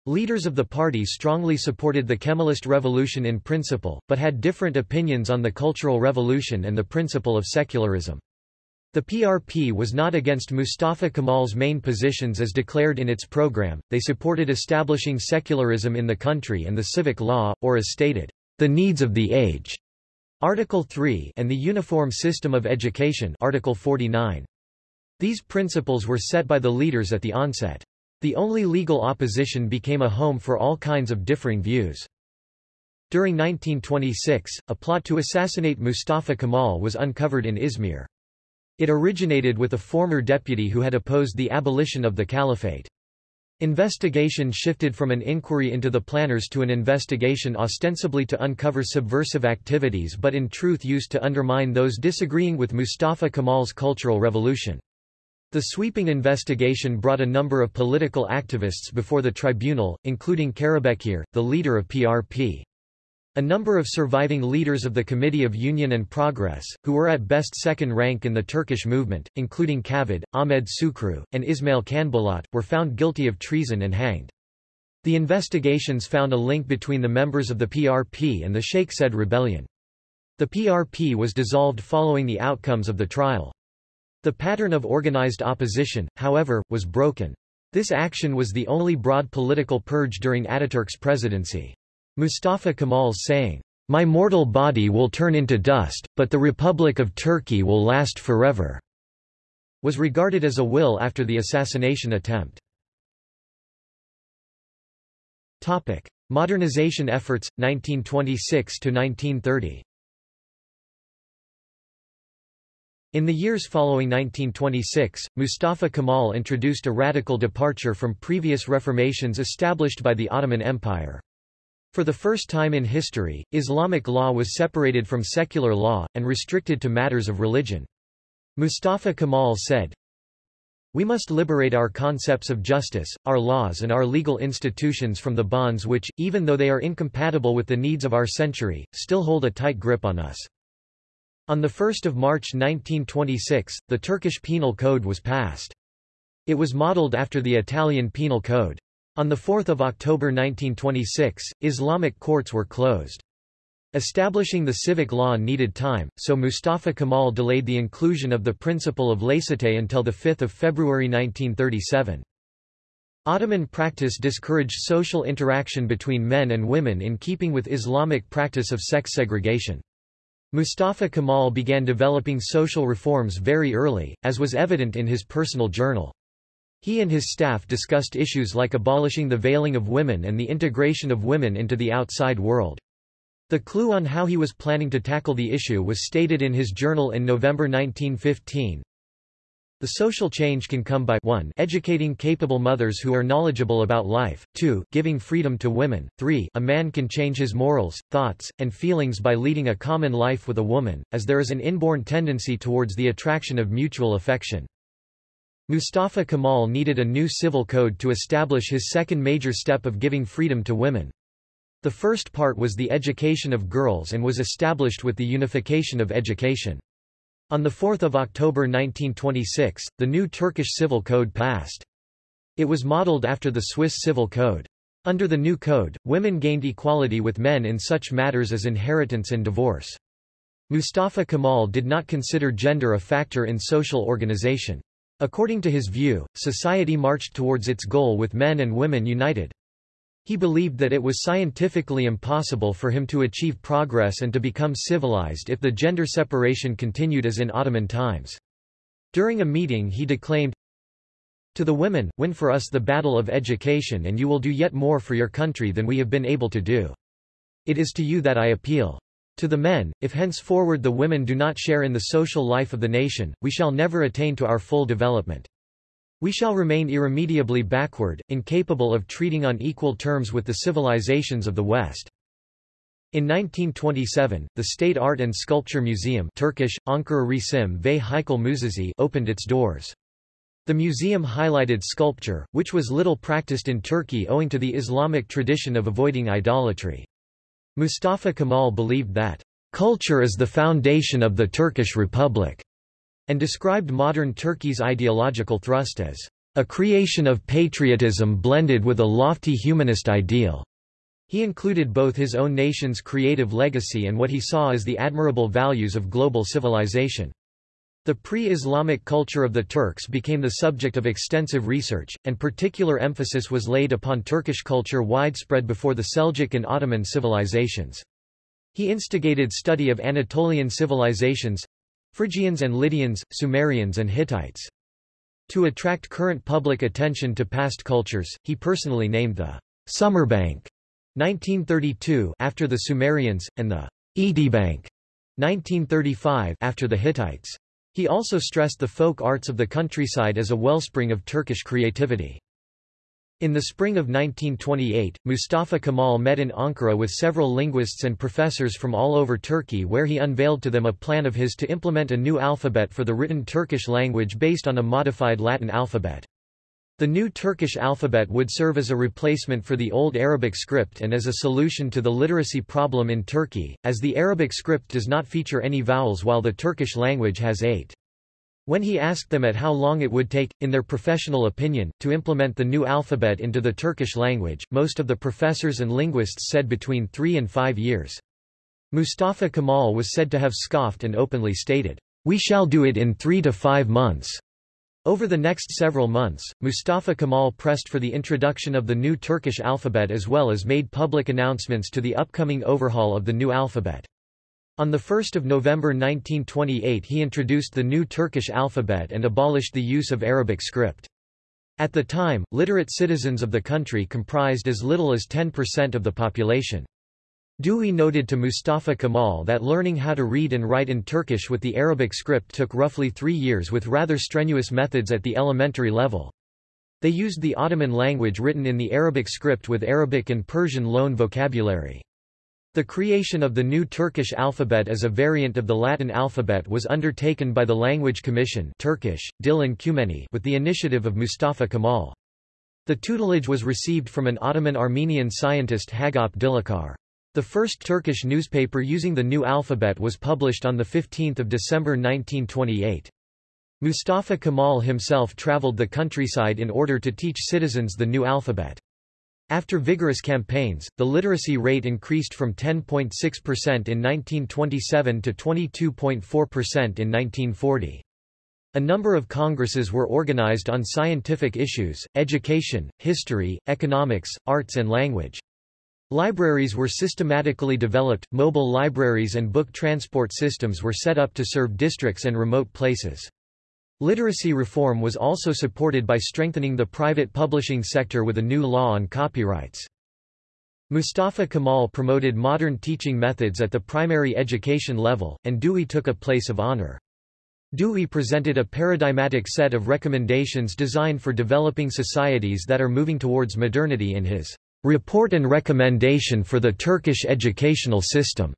S1: Leaders of the party strongly supported the Kemalist revolution in principle, but had different opinions on the Cultural Revolution and the principle of secularism. The PRP was not against Mustafa Kemal's main positions as declared in its program, they supported establishing secularism in the country and the civic law, or as stated, the needs of the age, Article 3 and the uniform system of education Article 49. These principles were set by the leaders at the onset. The only legal opposition became a home for all kinds of differing views. During 1926, a plot to assassinate Mustafa Kemal was uncovered in Izmir. It originated with a former deputy who had opposed the abolition of the caliphate. Investigation shifted from an inquiry into the planners to an investigation ostensibly to uncover subversive activities but in truth used to undermine those disagreeing with Mustafa Kemal's cultural revolution. The sweeping investigation brought a number of political activists before the tribunal, including Karabekir, the leader of PRP. A number of surviving leaders of the Committee of Union and Progress, who were at best second rank in the Turkish movement, including Cavid, Ahmed Sukru, and Ismail Canbolat, were found guilty of treason and hanged. The investigations found a link between the members of the PRP and the Sheikh Said rebellion. The PRP was dissolved following the outcomes of the trial. The pattern of organized opposition, however, was broken. This action was the only broad political purge during Ataturk's presidency. Mustafa Kemal saying, My mortal body will turn into dust, but the Republic of Turkey will last forever, was regarded as a will after the assassination attempt. Topic. Modernization efforts, 1926–1930 In the years following 1926, Mustafa Kemal introduced a radical departure from previous reformations established by the Ottoman Empire. For the first time in history, Islamic law was separated from secular law, and restricted to matters of religion. Mustafa Kemal said, We must liberate our concepts of justice, our laws and our legal institutions from the bonds which, even though they are incompatible with the needs of our century, still hold a tight grip on us. On 1 March 1926, the Turkish Penal Code was passed. It was modeled after the Italian Penal Code. On 4 October 1926, Islamic courts were closed. Establishing the civic law needed time, so Mustafa Kemal delayed the inclusion of the principle of laicite until 5 February 1937. Ottoman practice discouraged social interaction between men and women in keeping with Islamic practice of sex segregation. Mustafa Kemal began developing social reforms very early, as was evident in his personal journal. He and his staff discussed issues like abolishing the veiling of women and the integration of women into the outside world. The clue on how he was planning to tackle the issue was stated in his journal in November 1915, the social change can come by 1 educating capable mothers who are knowledgeable about life, 2 giving freedom to women, 3 a man can change his morals, thoughts, and feelings by leading a common life with a woman, as there is an inborn tendency towards the attraction of mutual affection. Mustafa Kemal needed a new civil code to establish his second major step of giving freedom to women. The first part was the education of girls and was established with the unification of education. On 4 October 1926, the new Turkish Civil Code passed. It was modeled after the Swiss Civil Code. Under the new code, women gained equality with men in such matters as inheritance and divorce. Mustafa Kemal did not consider gender a factor in social organization. According to his view, society marched towards its goal with men and women united. He believed that it was scientifically impossible for him to achieve progress and to become civilized if the gender separation continued as in Ottoman times. During a meeting he declaimed, to the women, win for us the battle of education and you will do yet more for your country than we have been able to do. It is to you that I appeal. To the men, if henceforward the women do not share in the social life of the nation, we shall never attain to our full development. We shall remain irremediably backward, incapable of treating on equal terms with the civilizations of the West. In 1927, the State Art and Sculpture Museum Turkish, Ankara Resim ve Heykel Müzesi opened its doors. The museum highlighted sculpture, which was little practiced in Turkey owing to the Islamic tradition of avoiding idolatry. Mustafa Kemal believed that, "...culture is the foundation of the Turkish Republic," and described modern Turkey's ideological thrust as, "...a creation of patriotism blended with a lofty humanist ideal." He included both his own nation's creative legacy and what he saw as the admirable values of global civilization. The pre-Islamic culture of the Turks became the subject of extensive research, and particular emphasis was laid upon Turkish culture widespread before the Seljuk and Ottoman civilizations. He instigated study of Anatolian civilizations—Phrygians and Lydians, Sumerians and Hittites. To attract current public attention to past cultures, he personally named the Sümerbank 1932 after the Sumerians, and the Etibank 1935 after the Hittites. He also stressed the folk arts of the countryside as a wellspring of Turkish creativity. In the spring of 1928, Mustafa Kemal met in Ankara with several linguists and professors from all over Turkey where he unveiled to them a plan of his to implement a new alphabet for the written Turkish language based on a modified Latin alphabet. The new Turkish alphabet would serve as a replacement for the old Arabic script and as a solution to the literacy problem in Turkey, as the Arabic script does not feature any vowels while the Turkish language has eight. When he asked them at how long it would take, in their professional opinion, to implement the new alphabet into the Turkish language, most of the professors and linguists said between three and five years. Mustafa Kemal was said to have scoffed and openly stated, We shall do it in three to five months. Over the next several months, Mustafa Kemal pressed for the introduction of the new Turkish alphabet as well as made public announcements to the upcoming overhaul of the new alphabet. On 1 November 1928 he introduced the new Turkish alphabet and abolished the use of Arabic script. At the time, literate citizens of the country comprised as little as 10% of the population. Dewey noted to Mustafa Kemal that learning how to read and write in Turkish with the Arabic script took roughly three years with rather strenuous methods at the elementary level. They used the Ottoman language written in the Arabic script with Arabic and Persian loan vocabulary. The creation of the new Turkish alphabet as a variant of the Latin alphabet was undertaken by the Language Commission Turkish, Dil Encümeni with the initiative of Mustafa Kemal. The tutelage was received from an Ottoman-Armenian scientist Hagop Dilaçar. The first Turkish newspaper using the new alphabet was published on 15 December 1928. Mustafa Kemal himself traveled the countryside in order to teach citizens the new alphabet. After vigorous campaigns, the literacy rate increased from 10.6% in 1927 to 22.4% in 1940. A number of congresses were organized on scientific issues, education, history, economics, arts and language. Libraries were systematically developed, mobile libraries and book transport systems were set up to serve districts and remote places. Literacy reform was also supported by strengthening the private publishing sector with a new law on copyrights. Mustafa Kemal promoted modern teaching methods at the primary education level, and Dewey took a place of honor. Dewey presented a paradigmatic set of recommendations designed for developing societies that are moving towards modernity in his Report and Recommendation for the Turkish Educational System.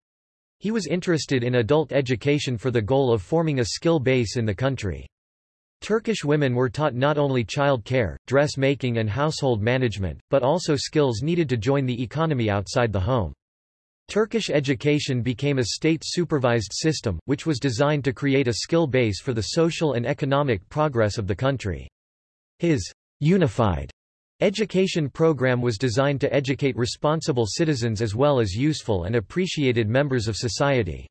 S1: He was interested in adult education for the goal of forming a skill base in the country. Turkish women were taught not only child care, dressmaking and household management, but also skills needed to join the economy outside the home. Turkish education became a state-supervised system, which was designed to create a skill base for the social and economic progress of the country. His unified education program was designed to educate responsible citizens as well as useful and appreciated members of society.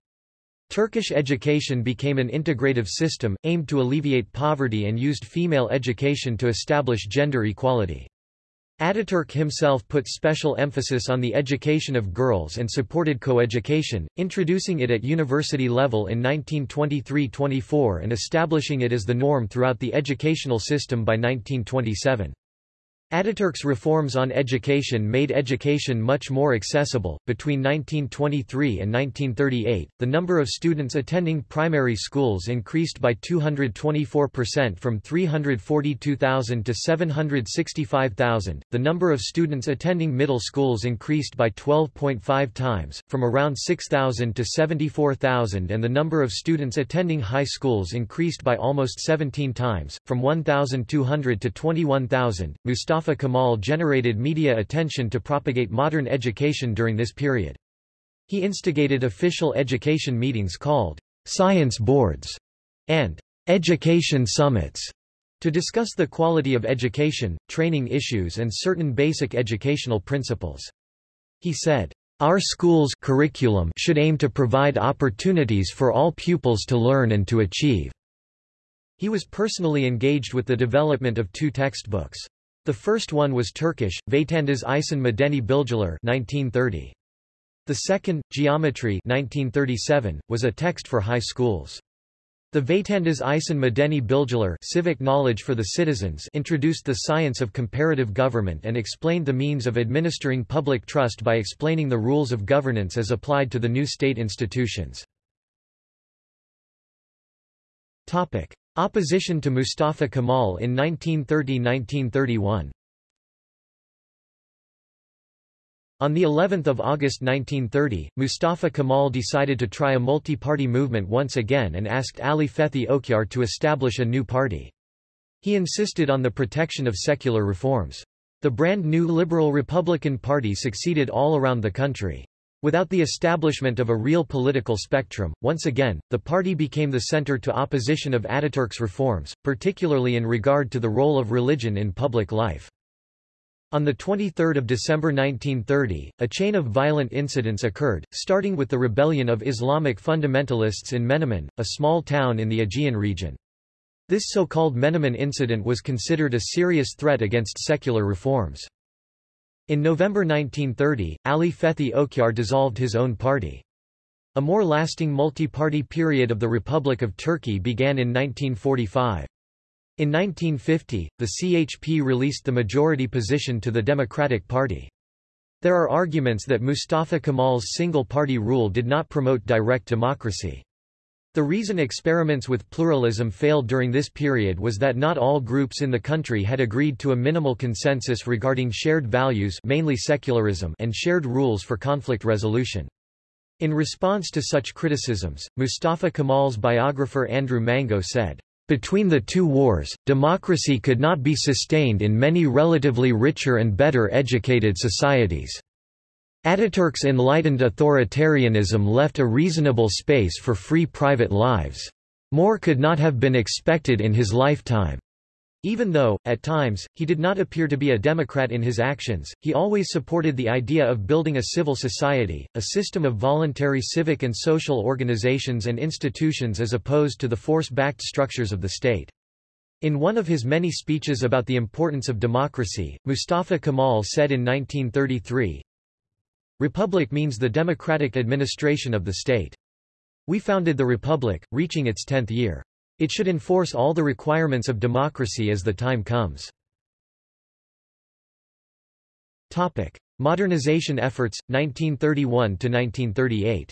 S1: Turkish education became an integrative system, aimed to alleviate poverty and used female education to establish gender equality. Ataturk himself put special emphasis on the education of girls and supported coeducation, introducing it at university level in 1923–24 and establishing it as the norm throughout the educational system by 1927. Ataturk's reforms on education made education much more accessible. Between 1923 and 1938, the number of students attending primary schools increased by 224% from 342,000 to 765,000. The number of students attending middle schools increased by 12.5 times, from around 6,000 to 74,000, and the number of students attending high schools increased by almost 17 times, from 1,200 to 21,000. Mustafa Mustafa Kemal generated media attention to propagate modern education during this period. He instigated official education meetings called science boards and education summits to discuss the quality of education, training issues and certain basic educational principles. He said, our schools curriculum should aim to provide opportunities for all pupils to learn and to achieve. He was personally engaged with the development of two textbooks. The first one was Turkish, Vatandaş İçin Medeni Bilgiler 1930. The second, Geometry 1937, was a text for high schools. The Vatandaş İçin Medeni Bilgiler civic knowledge for the citizens introduced the science of comparative government and explained the means of administering public trust by explaining the rules of governance as applied to the new state institutions. Topic. Opposition to Mustafa Kemal in 1930–1931 On the 11th of August 1930, Mustafa Kemal decided to try a multi-party movement once again and asked Ali Fethi Okyar to establish a new party. He insisted on the protection of secular reforms. The brand new Liberal Republican Party succeeded all around the country. Without the establishment of a real political spectrum, once again, the party became the center to opposition of Ataturk's reforms, particularly in regard to the role of religion in public life. On 23 December 1930, a chain of violent incidents occurred, starting with the rebellion of Islamic fundamentalists in Menemen, a small town in the Aegean region. This so-called Menemen incident was considered a serious threat against secular reforms. In November 1930, Ali Fethi Okyar dissolved his own party. A more lasting multi-party period of the Republic of Turkey began in 1945. In 1950, the CHP released the majority position to the Democratic Party. There are arguments that Mustafa Kemal's single-party rule did not promote direct democracy. The reason experiments with pluralism failed during this period was that not all groups in the country had agreed to a minimal consensus regarding shared values mainly secularism and shared rules for conflict resolution. In response to such criticisms, Mustafa Kemal's biographer Andrew Mango said, between the two wars, democracy could not be sustained in many relatively richer and better educated societies. Ataturk's enlightened authoritarianism left a reasonable space for free private lives. More could not have been expected in his lifetime. Even though, at times, he did not appear to be a democrat in his actions, he always supported the idea of building a civil society, a system of voluntary civic and social organizations and institutions as opposed to the force-backed structures of the state. In one of his many speeches about the importance of democracy, Mustafa Kemal said in 1933, Republic means the democratic administration of the state. We founded the Republic, reaching its tenth year. It should enforce all the requirements of democracy as the time comes. Topic. Modernization efforts, 1931–1938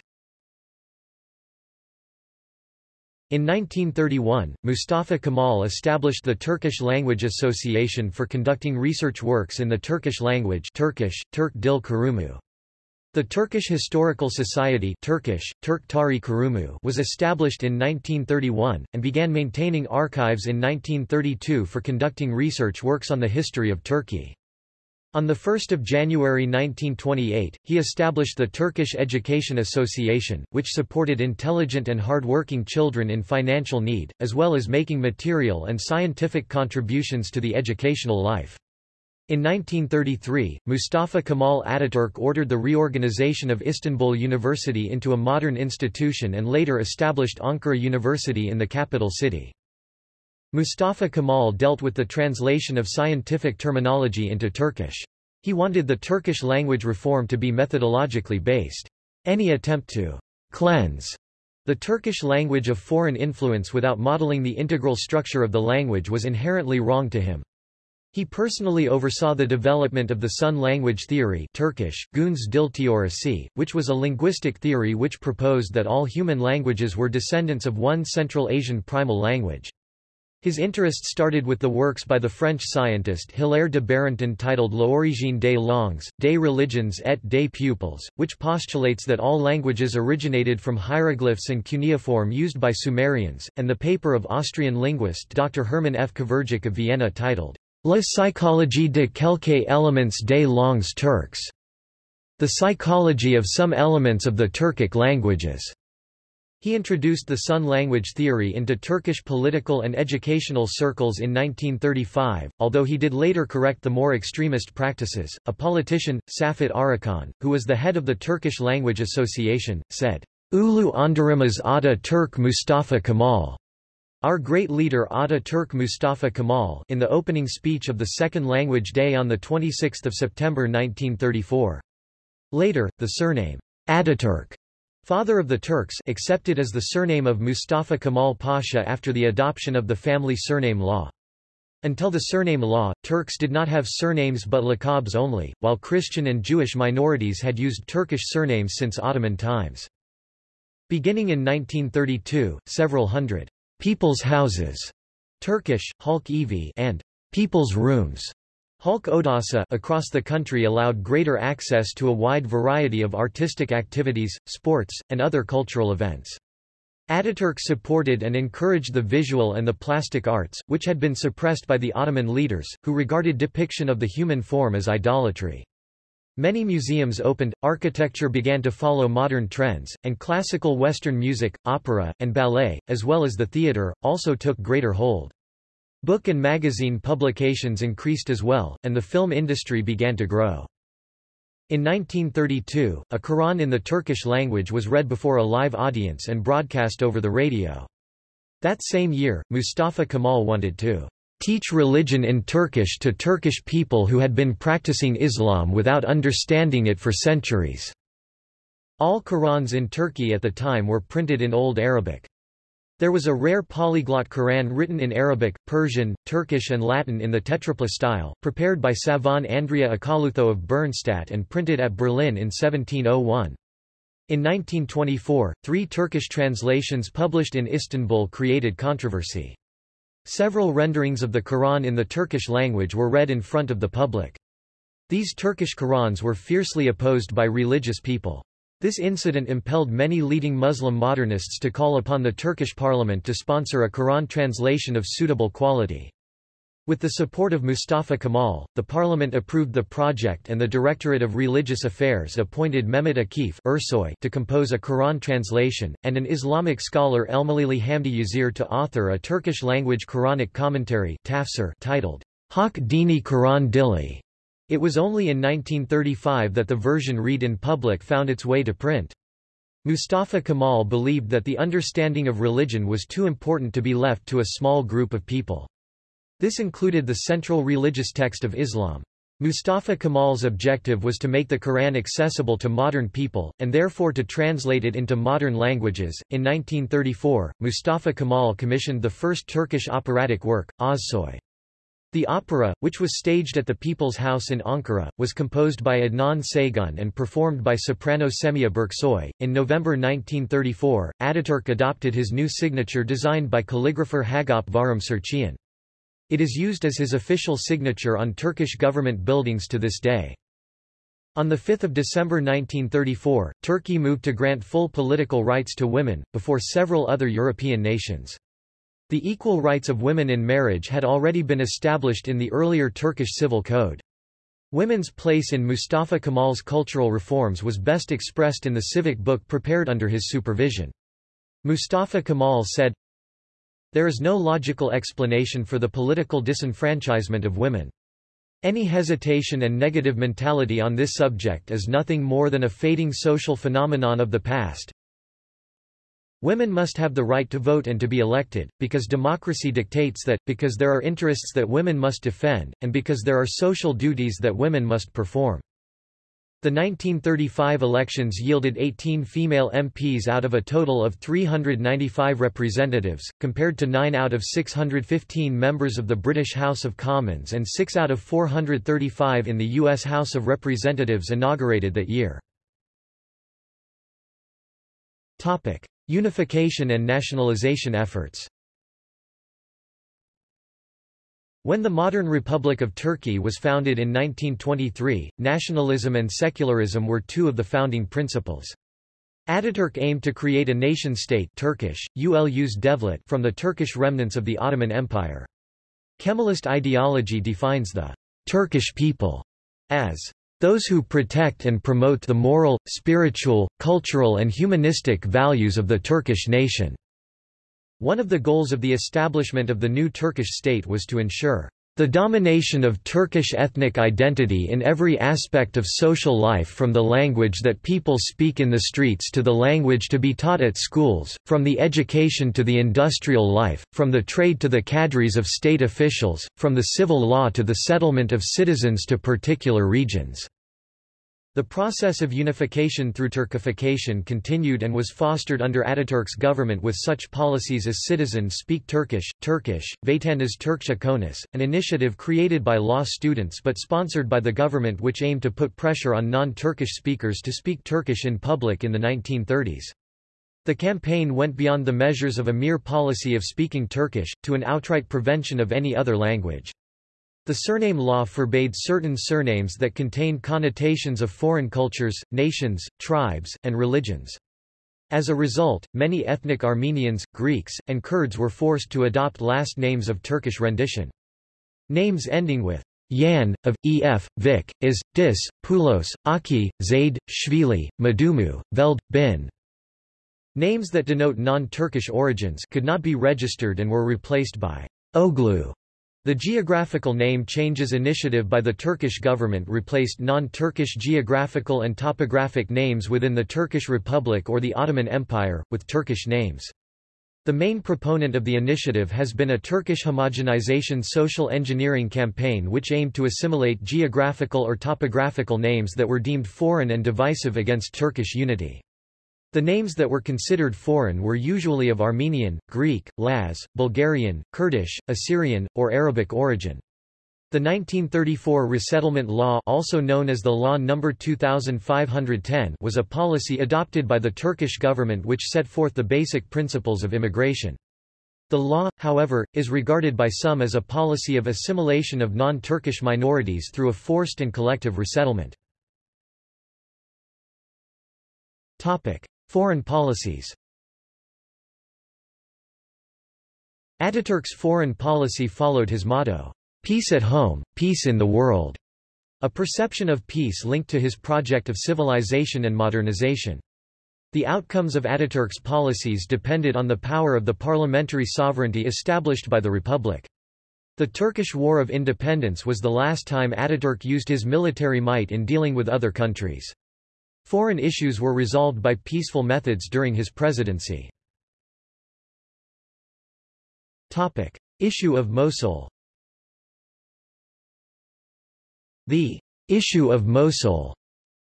S1: In 1931, Mustafa Kemal established the Turkish Language Association for conducting research works in the Turkish language Turkish, Turk Dil Kurumu. The Turkish Historical Society Turkish, Turk Tarih Kurumu was established in 1931, and began maintaining archives in 1932 for conducting research works on the history of Turkey. On 1 January 1928, he established the Turkish Education Association, which supported intelligent and hard-working children in financial need, as well as making material and scientific contributions to the educational life. In 1933, Mustafa Kemal Ataturk ordered the reorganization of Istanbul University into a modern institution and later established Ankara University in the capital city. Mustafa Kemal dealt with the translation of scientific terminology into Turkish. He wanted the Turkish language reform to be methodologically based. Any attempt to cleanse the Turkish language of foreign influence without modeling the integral structure of the language was inherently wrong to him. He personally oversaw the development of the Sun language theory Turkish, Gündüz Dil Teorisi, which was a linguistic theory which proposed that all human languages were descendants of one Central Asian primal language. His interest started with the works by the French scientist Hilaire de Barenton titled L'origine des langues, des religions et des peuples, which postulates that all languages originated from hieroglyphs and cuneiform used by Sumerians, and the paper of Austrian linguist Dr. Hermann F. Kvergić of Vienna titled La psychologie de quelques éléments des langues turques. The psychology of some elements of the Turkic languages. He introduced the Sun language theory into Turkish political and educational circles in 1935, although he did later correct the more extremist practices. A politician, Saffet Arıkan, who was the head of the Turkish Language Association, said, Ulu Andarimaz Ada Turk Mustafa Kemal our great leader Ataturk Mustafa Kemal in the opening speech of the Second Language Day on 26 September 1934. Later, the surname, Ataturk, father of the Turks accepted as the surname of Mustafa Kemal Pasha after the adoption of the family surname law. Until the surname law, Turks did not have surnames but lakabs only, while Christian and Jewish minorities had used Turkish surnames since Ottoman times. Beginning in 1932, several hundred People's Houses, Turkish, Halk Evi, and People's Rooms, Halk Odası across the country allowed greater access to a wide variety of artistic activities, sports, and other cultural events. Ataturk supported and encouraged the visual and the plastic arts, which had been suppressed by the Ottoman leaders, who regarded depiction of the human form as idolatry. Many museums opened, architecture began to follow modern trends, and classical Western music, opera, and ballet, as well as the theatre, also took greater hold. Book and magazine publications increased as well, and the film industry began to grow. In 1932, a Quran in the Turkish language was read before a live audience and broadcast over the radio. That same year, Mustafa Kemal wanted to teach religion in Turkish to Turkish people who had been practicing Islam without understanding it for centuries. All Qurans in Turkey at the time were printed in Old Arabic. There was a rare polyglot Quran written in Arabic, Persian, Turkish and Latin in the tetrapla style, prepared by Savon Andrea Akalutho of Bernstadt and printed at Berlin in 1701. In 1924, three Turkish translations published in Istanbul created controversy. Several renderings of the Quran in the Turkish language were read in front of the public. These Turkish Qurans were fiercely opposed by religious people. This incident impelled many leading Muslim modernists to call upon the Turkish parliament to sponsor a Quran translation of suitable quality. With the support of Mustafa Kemal, the parliament approved the project and the Directorate of Religious Affairs appointed Mehmet Akif Ersoy to compose a Quran translation, and an Islamic scholar Elmalili Hamdi Yazir to author a Turkish-language Quranic commentary tafsir titled Hak Dini Quran Dili. It was only in 1935 that the version read in public found its way to print. Mustafa Kemal believed that the understanding of religion was too important to be left to a small group of people. This included the central religious text of Islam. Mustafa Kemal's objective was to make the Quran accessible to modern people, and therefore to translate it into modern languages. In 1934, Mustafa Kemal commissioned the first Turkish operatic work, Özsoy. The opera, which was staged at the People's House in Ankara, was composed by Adnan Saygun and performed by soprano Semiha Berksoy. In November 1934, Ataturk adopted his new signature designed by calligrapher Hagop Varum Serçian. It is used as his official signature on Turkish government buildings to this day. On 5 December 1934, Turkey moved to grant full political rights to women, before several other European nations. The equal rights of women in marriage had already been established in the earlier Turkish civil code. Women's place in Mustafa Kemal's cultural reforms was best expressed in the civic book prepared under his supervision. Mustafa Kemal said, There is no logical explanation for the political disenfranchisement of women. Any hesitation and negative mentality on this subject is nothing more than a fading social phenomenon of the past. Women must have the right to vote and to be elected, because democracy dictates that, because there are interests that women must defend, and because there are social duties that women must perform. The 1935 elections yielded 18 female MPs out of a total of 395 representatives, compared to 9 out of 615 members of the British House of Commons and 6 out of 435 in the U.S. House of Representatives inaugurated that year. Unification and nationalization efforts When the modern Republic of Turkey was founded in 1923, nationalism and secularism were two of the founding principles. Ataturk aimed to create a nation-state Turkish, Ulus devlet from the Turkish remnants of the Ottoman Empire. Kemalist ideology defines the Turkish people as those who protect and promote the moral, spiritual, cultural and humanistic values of the Turkish nation. One of the goals of the establishment of the new Turkish state was to ensure the domination of Turkish ethnic identity in every aspect of social life from the language that people speak in the streets to the language to be taught at schools, from the education to the industrial life, from the trade to the cadres of state officials, from the civil law to the settlement of citizens to particular regions. The process of unification through Turkification continued and was fostered under Ataturk's government with such policies as Citizens Speak Turkish, Turkish, Vatandaş Türkçe Konuş, an initiative created by law students but sponsored by the government which aimed to put pressure on non-Turkish speakers to speak Turkish in public in the 1930s. The campaign went beyond the measures of a mere policy of speaking Turkish, to an outright prevention of any other language. The surname law forbade certain surnames that contained connotations of foreign cultures, nations, tribes, and religions. As a result, many ethnic Armenians, Greeks, and Kurds were forced to adopt last names of Turkish rendition. Names ending with Yan, of, Ef, Vik, Is, Dis, Pulos, Aki, Zaid, Shvili, Madumu, Veld, Bin. Names that denote non-Turkish origins could not be registered and were replaced by Oglu the geographical name changes initiative by the Turkish government replaced non-Turkish geographical and topographic names within the Turkish Republic or the Ottoman Empire, with Turkish names. The main proponent of the initiative has been a Turkish homogenization social engineering campaign which aimed to assimilate geographical or topographical names that were deemed foreign and divisive against Turkish unity. The names that were considered foreign were usually of Armenian, Greek, Laz, Bulgarian, Kurdish, Assyrian, or Arabic origin. The 1934 Resettlement Law also known as the Law No. 2510 was a policy adopted by the Turkish government which set forth the basic principles of immigration. The law, however, is regarded by some as a policy of assimilation of non-Turkish minorities through a forced and collective resettlement. Foreign policies Ataturk's foreign policy followed his motto, "'Peace at home, peace in the world' a perception of peace linked to his project of civilization and modernization. The outcomes of Ataturk's policies depended on the power of the parliamentary sovereignty established by the republic. The Turkish War of Independence was the last time Ataturk used his military might in dealing with other countries. Foreign issues were resolved by peaceful methods during his presidency. Topic. Issue of Mosul The issue of Mosul,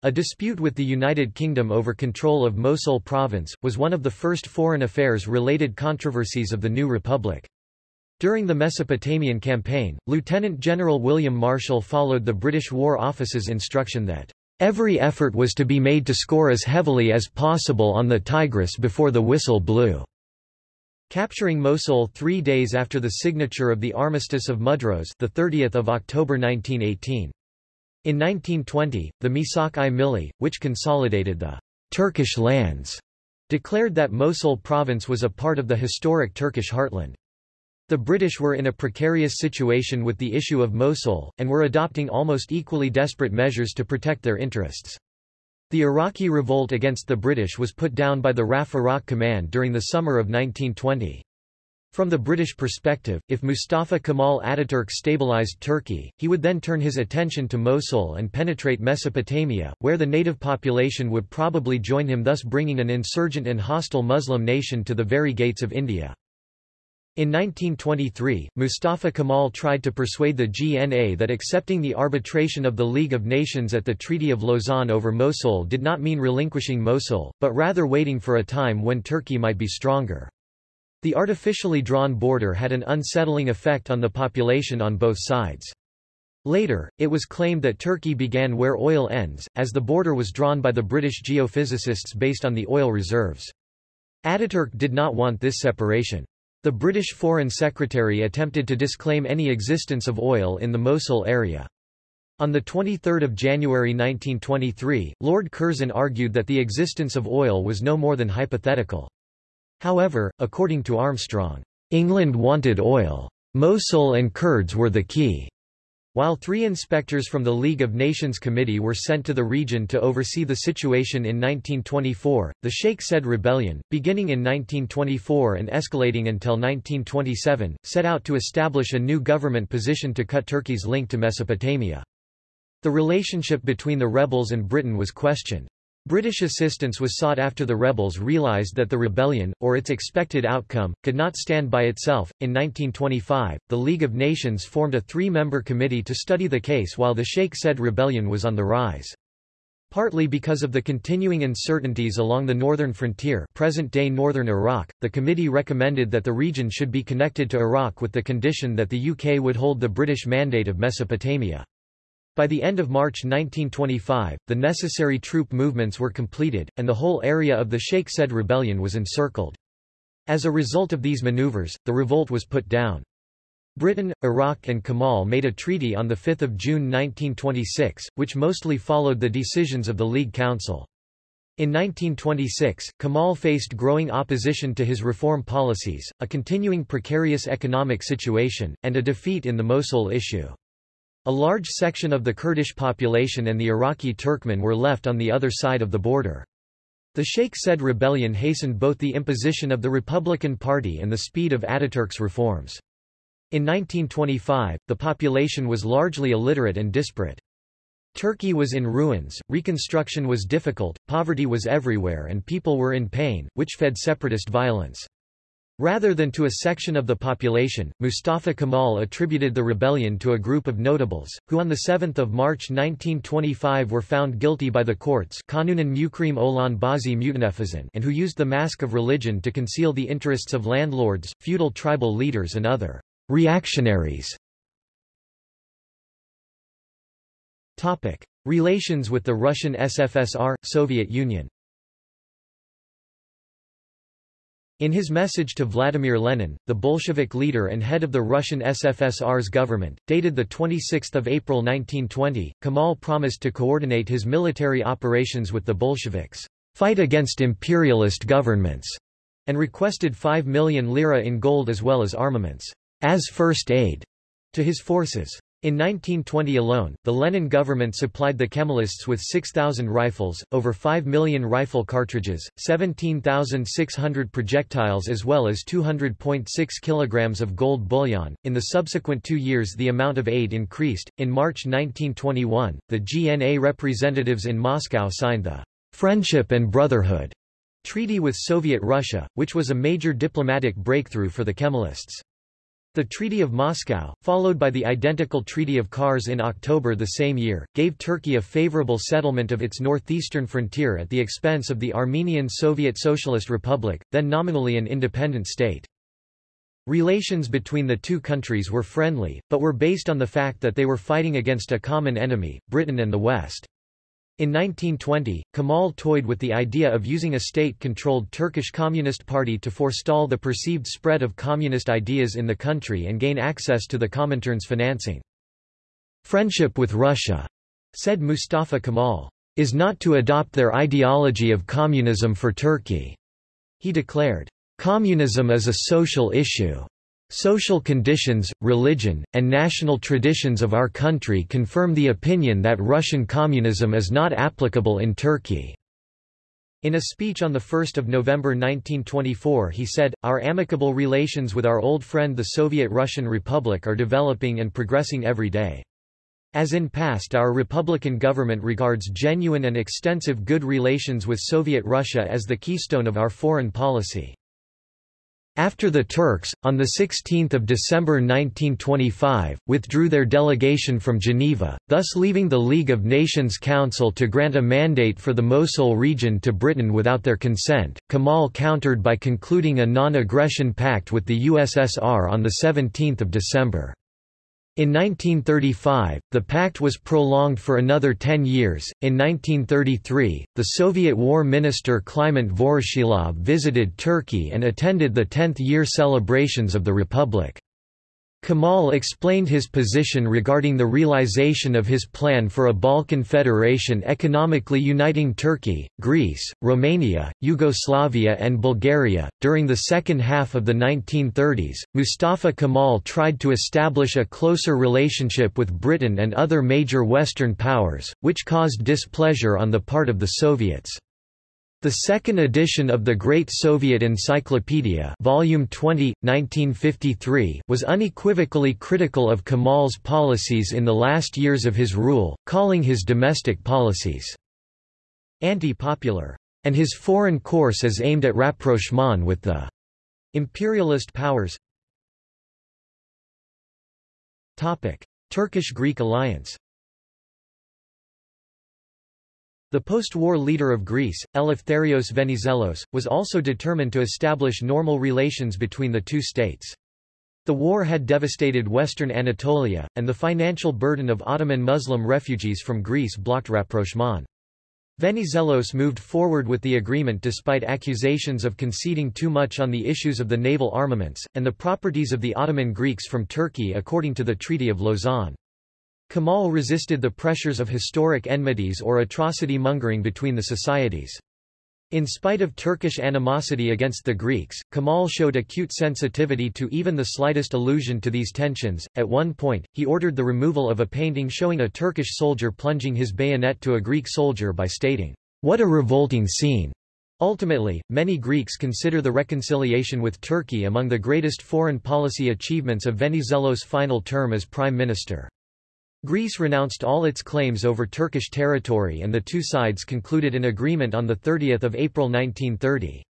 S1: a dispute with the United Kingdom over control of Mosul province, was one of the first foreign affairs-related controversies of the new republic. During the Mesopotamian campaign, Lieutenant General William Marshall followed the British War Office's instruction that Every effort was to be made to score as heavily as possible on the Tigris before the whistle blew. Capturing Mosul three days after the signature of the Armistice of Mudros the 30th of October 1918. In 1920, the Misak-i Milli, which consolidated the Turkish lands, declared that Mosul province was a part of the historic Turkish heartland. The British were in a precarious situation with the issue of Mosul, and were adopting almost equally desperate measures to protect their interests. The Iraqi revolt against the British was put down by the RAF Iraq Command during the summer of 1920. From the British perspective, if Mustafa Kemal Ataturk stabilized Turkey, he would then turn his attention to Mosul and penetrate Mesopotamia, where the native population would probably join him thus bringing an insurgent and hostile Muslim nation to the very gates of India. In 1923, Mustafa Kemal tried to persuade the GNA that accepting the arbitration of the League of Nations at the Treaty of Lausanne over Mosul did not mean relinquishing Mosul, but rather waiting for a time when Turkey might be stronger. The artificially drawn border had an unsettling effect on the population on both sides. Later, it was claimed that Turkey began where oil ends, as the border was drawn by the British geophysicists based on the oil reserves. Ataturk did not want this separation. The British Foreign Secretary attempted to disclaim any existence of oil in the Mosul area. On 23 January 1923, Lord Curzon argued that the existence of oil was no more than hypothetical. However, according to Armstrong, England wanted oil. Mosul and Kurds were the key. While three inspectors from the League of Nations Committee were sent to the region to oversee the situation in 1924, the Sheikh Said rebellion, beginning in 1924 and escalating until 1927, set out to establish a new government position to cut Turkey's link to Mesopotamia. The relationship between the rebels and Britain was questioned. British assistance was sought after the rebels realized that the rebellion, or its expected outcome, could not stand by itself. In 1925, the League of Nations formed a three-member committee to study the case while the Sheikh Said rebellion was on the rise. Partly because of the continuing uncertainties along the northern frontier present-day northern Iraq, the committee recommended that the region should be connected to Iraq with the condition that the UK would hold the British Mandate of Mesopotamia. By the end of March 1925, the necessary troop movements were completed, and the whole area of the Sheikh Said rebellion was encircled. As a result of these maneuvers, the revolt was put down. Britain, Iraq and Kamal made a treaty on 5 June 1926, which mostly followed the decisions of the League Council. In 1926, Kamal faced growing opposition to his reform policies, a continuing precarious economic situation, and a defeat in the Mosul issue. A large section of the Kurdish population and the Iraqi Turkmen were left on the other side of the border. The Sheikh Said rebellion hastened both the imposition of the Republican Party and the speed of Ataturk's reforms. In 1925, the population was largely illiterate and disparate. Turkey was in ruins, reconstruction was difficult, poverty was everywhere and people were in pain, which fed separatist violence. Rather than to a section of the population, Mustafa Kemal attributed the rebellion to a group of notables, who on 7 March 1925 were found guilty by the courts and Mukrim Olan Bazi Muvnefiz and who used the mask of religion to conceal the interests of landlords, feudal tribal leaders and other reactionaries. Relations with the Russian SFSR, Soviet Union In his message to Vladimir Lenin, the Bolshevik leader and head of the Russian SFSR's government, dated 26 April 1920, Kemal promised to coordinate his military operations with the Bolsheviks, fight against imperialist governments, and requested 5 million lira in gold as well as armaments, as first aid, to his forces. In 1920 alone, the Lenin government supplied the Kemalists with 6,000 rifles, over 5 million rifle cartridges, 17,600 projectiles as well as 200.6 kilograms of gold bullion. In the subsequent two years the amount of aid increased. In March 1921, the GNA representatives in Moscow signed the Friendship and Brotherhood Treaty with Soviet Russia, which was a major diplomatic breakthrough for the Kemalists. The Treaty of Moscow, followed by the identical Treaty of Kars in October the same year, gave Turkey a favorable settlement of its northeastern frontier at the expense of the Armenian Soviet Socialist Republic, then nominally an independent state. Relations between the two countries were friendly, but were based on the fact that they were fighting against a common enemy, Britain and the West. In 1920, Kemal toyed with the idea of using a state-controlled Turkish Communist Party to forestall the perceived spread of communist ideas in the country and gain access to the Comintern's financing. Friendship with Russia, said Mustafa Kemal, is not to adopt their ideology of communism for Turkey. He declared, communism is a social issue. Social conditions, religion, and national traditions of our country confirm the opinion that Russian communism is not applicable in Turkey." In a speech on 1 November 1924 he said, Our amicable relations with our old friend the Soviet Russian Republic are developing and progressing every day. As in past our Republican government regards genuine and extensive good relations with Soviet Russia as the keystone of our foreign policy. After the Turks, on 16 December 1925, withdrew their delegation from Geneva, thus leaving the League of Nations Council to grant a mandate for the Mosul region to Britain without their consent, Kemal countered by concluding a non-aggression pact with the USSR on 17 December. In 1935, the pact was prolonged for another ten years. In 1933, the Soviet War Minister Kliment Voroshilov visited Turkey and attended the 10th year celebrations of the Republic. Kemal explained his position regarding the realization of his plan for a Balkan federation economically uniting Turkey, Greece, Romania, Yugoslavia, and Bulgaria. During the second half of the 1930s, Mustafa Kemal tried to establish a closer relationship with Britain and other major Western powers, which caused displeasure on the part of the Soviets. The second edition of the Great Soviet Encyclopedia Volume 20, 1953 was unequivocally critical of Kemal's policies in the last years of his rule, calling his domestic policies anti-popular, and his foreign course as aimed at rapprochement with the imperialist powers. Turkish-Greek alliance the post-war leader of Greece, Eleftherios Venizelos, was also determined to establish normal relations between the two states. The war had devastated western Anatolia, and the financial burden of Ottoman Muslim refugees from Greece blocked rapprochement. Venizelos moved forward with the agreement despite accusations of conceding too much on the issues of the naval armaments, and the properties of the Ottoman Greeks from Turkey according to the Treaty of Lausanne. Kemal resisted the pressures of historic enmities or atrocity-mongering between the societies. In spite of Turkish animosity against the Greeks, Kemal showed acute sensitivity to even the slightest allusion to these tensions. At one point, he ordered the removal of a painting showing a Turkish soldier plunging his bayonet to a Greek soldier by stating, What a revolting scene! Ultimately, many Greeks consider the reconciliation with Turkey among the greatest foreign policy achievements of Venizelos' final term as prime minister. Greece renounced all its claims over Turkish territory and the two sides concluded an agreement on 30 April 1930.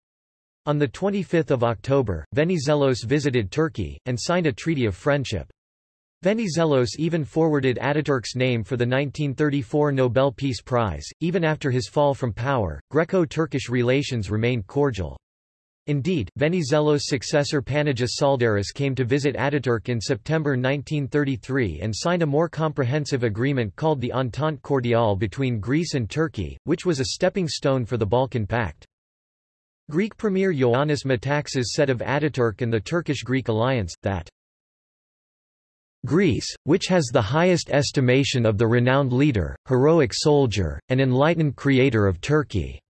S1: On 25 October, Venizelos visited Turkey, and signed a treaty of friendship. Venizelos even forwarded Ataturk's name for the 1934 Nobel Peace Prize. Even after his fall from power, Greco-Turkish relations remained cordial. Indeed, Venizelos' successor Panagis Tsaldaris came to visit Ataturk in September 1933 and signed a more comprehensive agreement called the Entente Cordiale between Greece and Turkey, which was a stepping stone for the Balkan Pact. Greek Premier Ioannis Metaxas said of Ataturk and the Turkish-Greek alliance, that Greece, which has the highest estimation of the renowned leader, heroic soldier, and enlightened creator of Turkey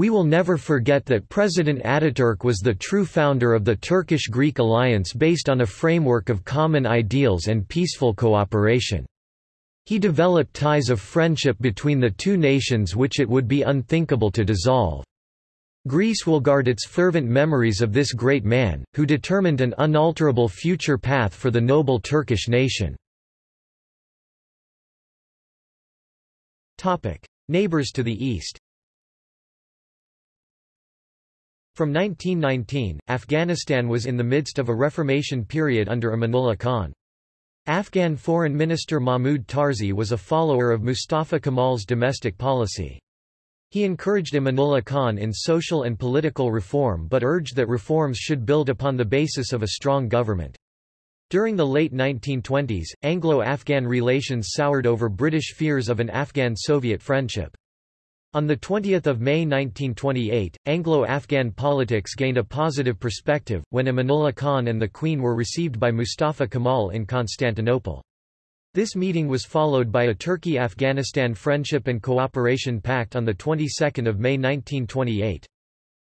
S1: we will never forget that President Ataturk was the true founder of the Turkish-Greek alliance based on a framework of common ideals and peaceful cooperation. He developed ties of friendship between the two nations which it would be unthinkable to dissolve. Greece will guard its fervent memories of this great man, who determined an unalterable future path for the noble Turkish nation. Neighbors to the east From 1919, Afghanistan was in the midst of a reformation period under Amanullah Khan. Afghan Foreign Minister Mahmud Tarzi was a follower of Mustafa Kemal's domestic policy. He encouraged Amanullah Khan in social and political reform but urged that reforms should build upon the basis of a strong government. During the late 1920s, Anglo-Afghan relations soured over British fears of an Afghan-Soviet friendship. On 20 May 1928, Anglo-Afghan politics gained a positive perspective, when Amanullah Khan and the Queen were received by Mustafa Kemal in Constantinople. This meeting was followed by a Turkey-Afghanistan Friendship and Cooperation Pact on the 22nd of May 1928.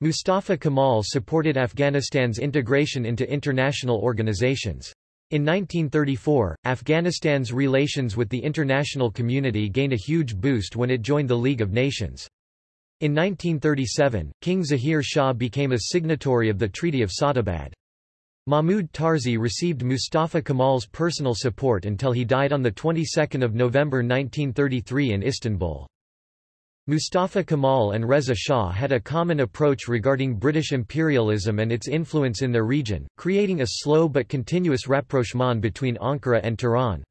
S1: Mustafa Kemal supported Afghanistan's integration into international organizations. In 1934, Afghanistan's relations with the international community gained a huge boost when it joined the League of Nations. In 1937, King Zahir Shah became a signatory of the Treaty of Sadabad. Mahmud Tarzi received Mustafa Kemal's personal support until he died on the 22nd of November 1933 in Istanbul. Mustafa Kemal and Reza Shah had a common approach regarding British imperialism and its influence in their region, creating a slow but continuous rapprochement between Ankara and Tehran.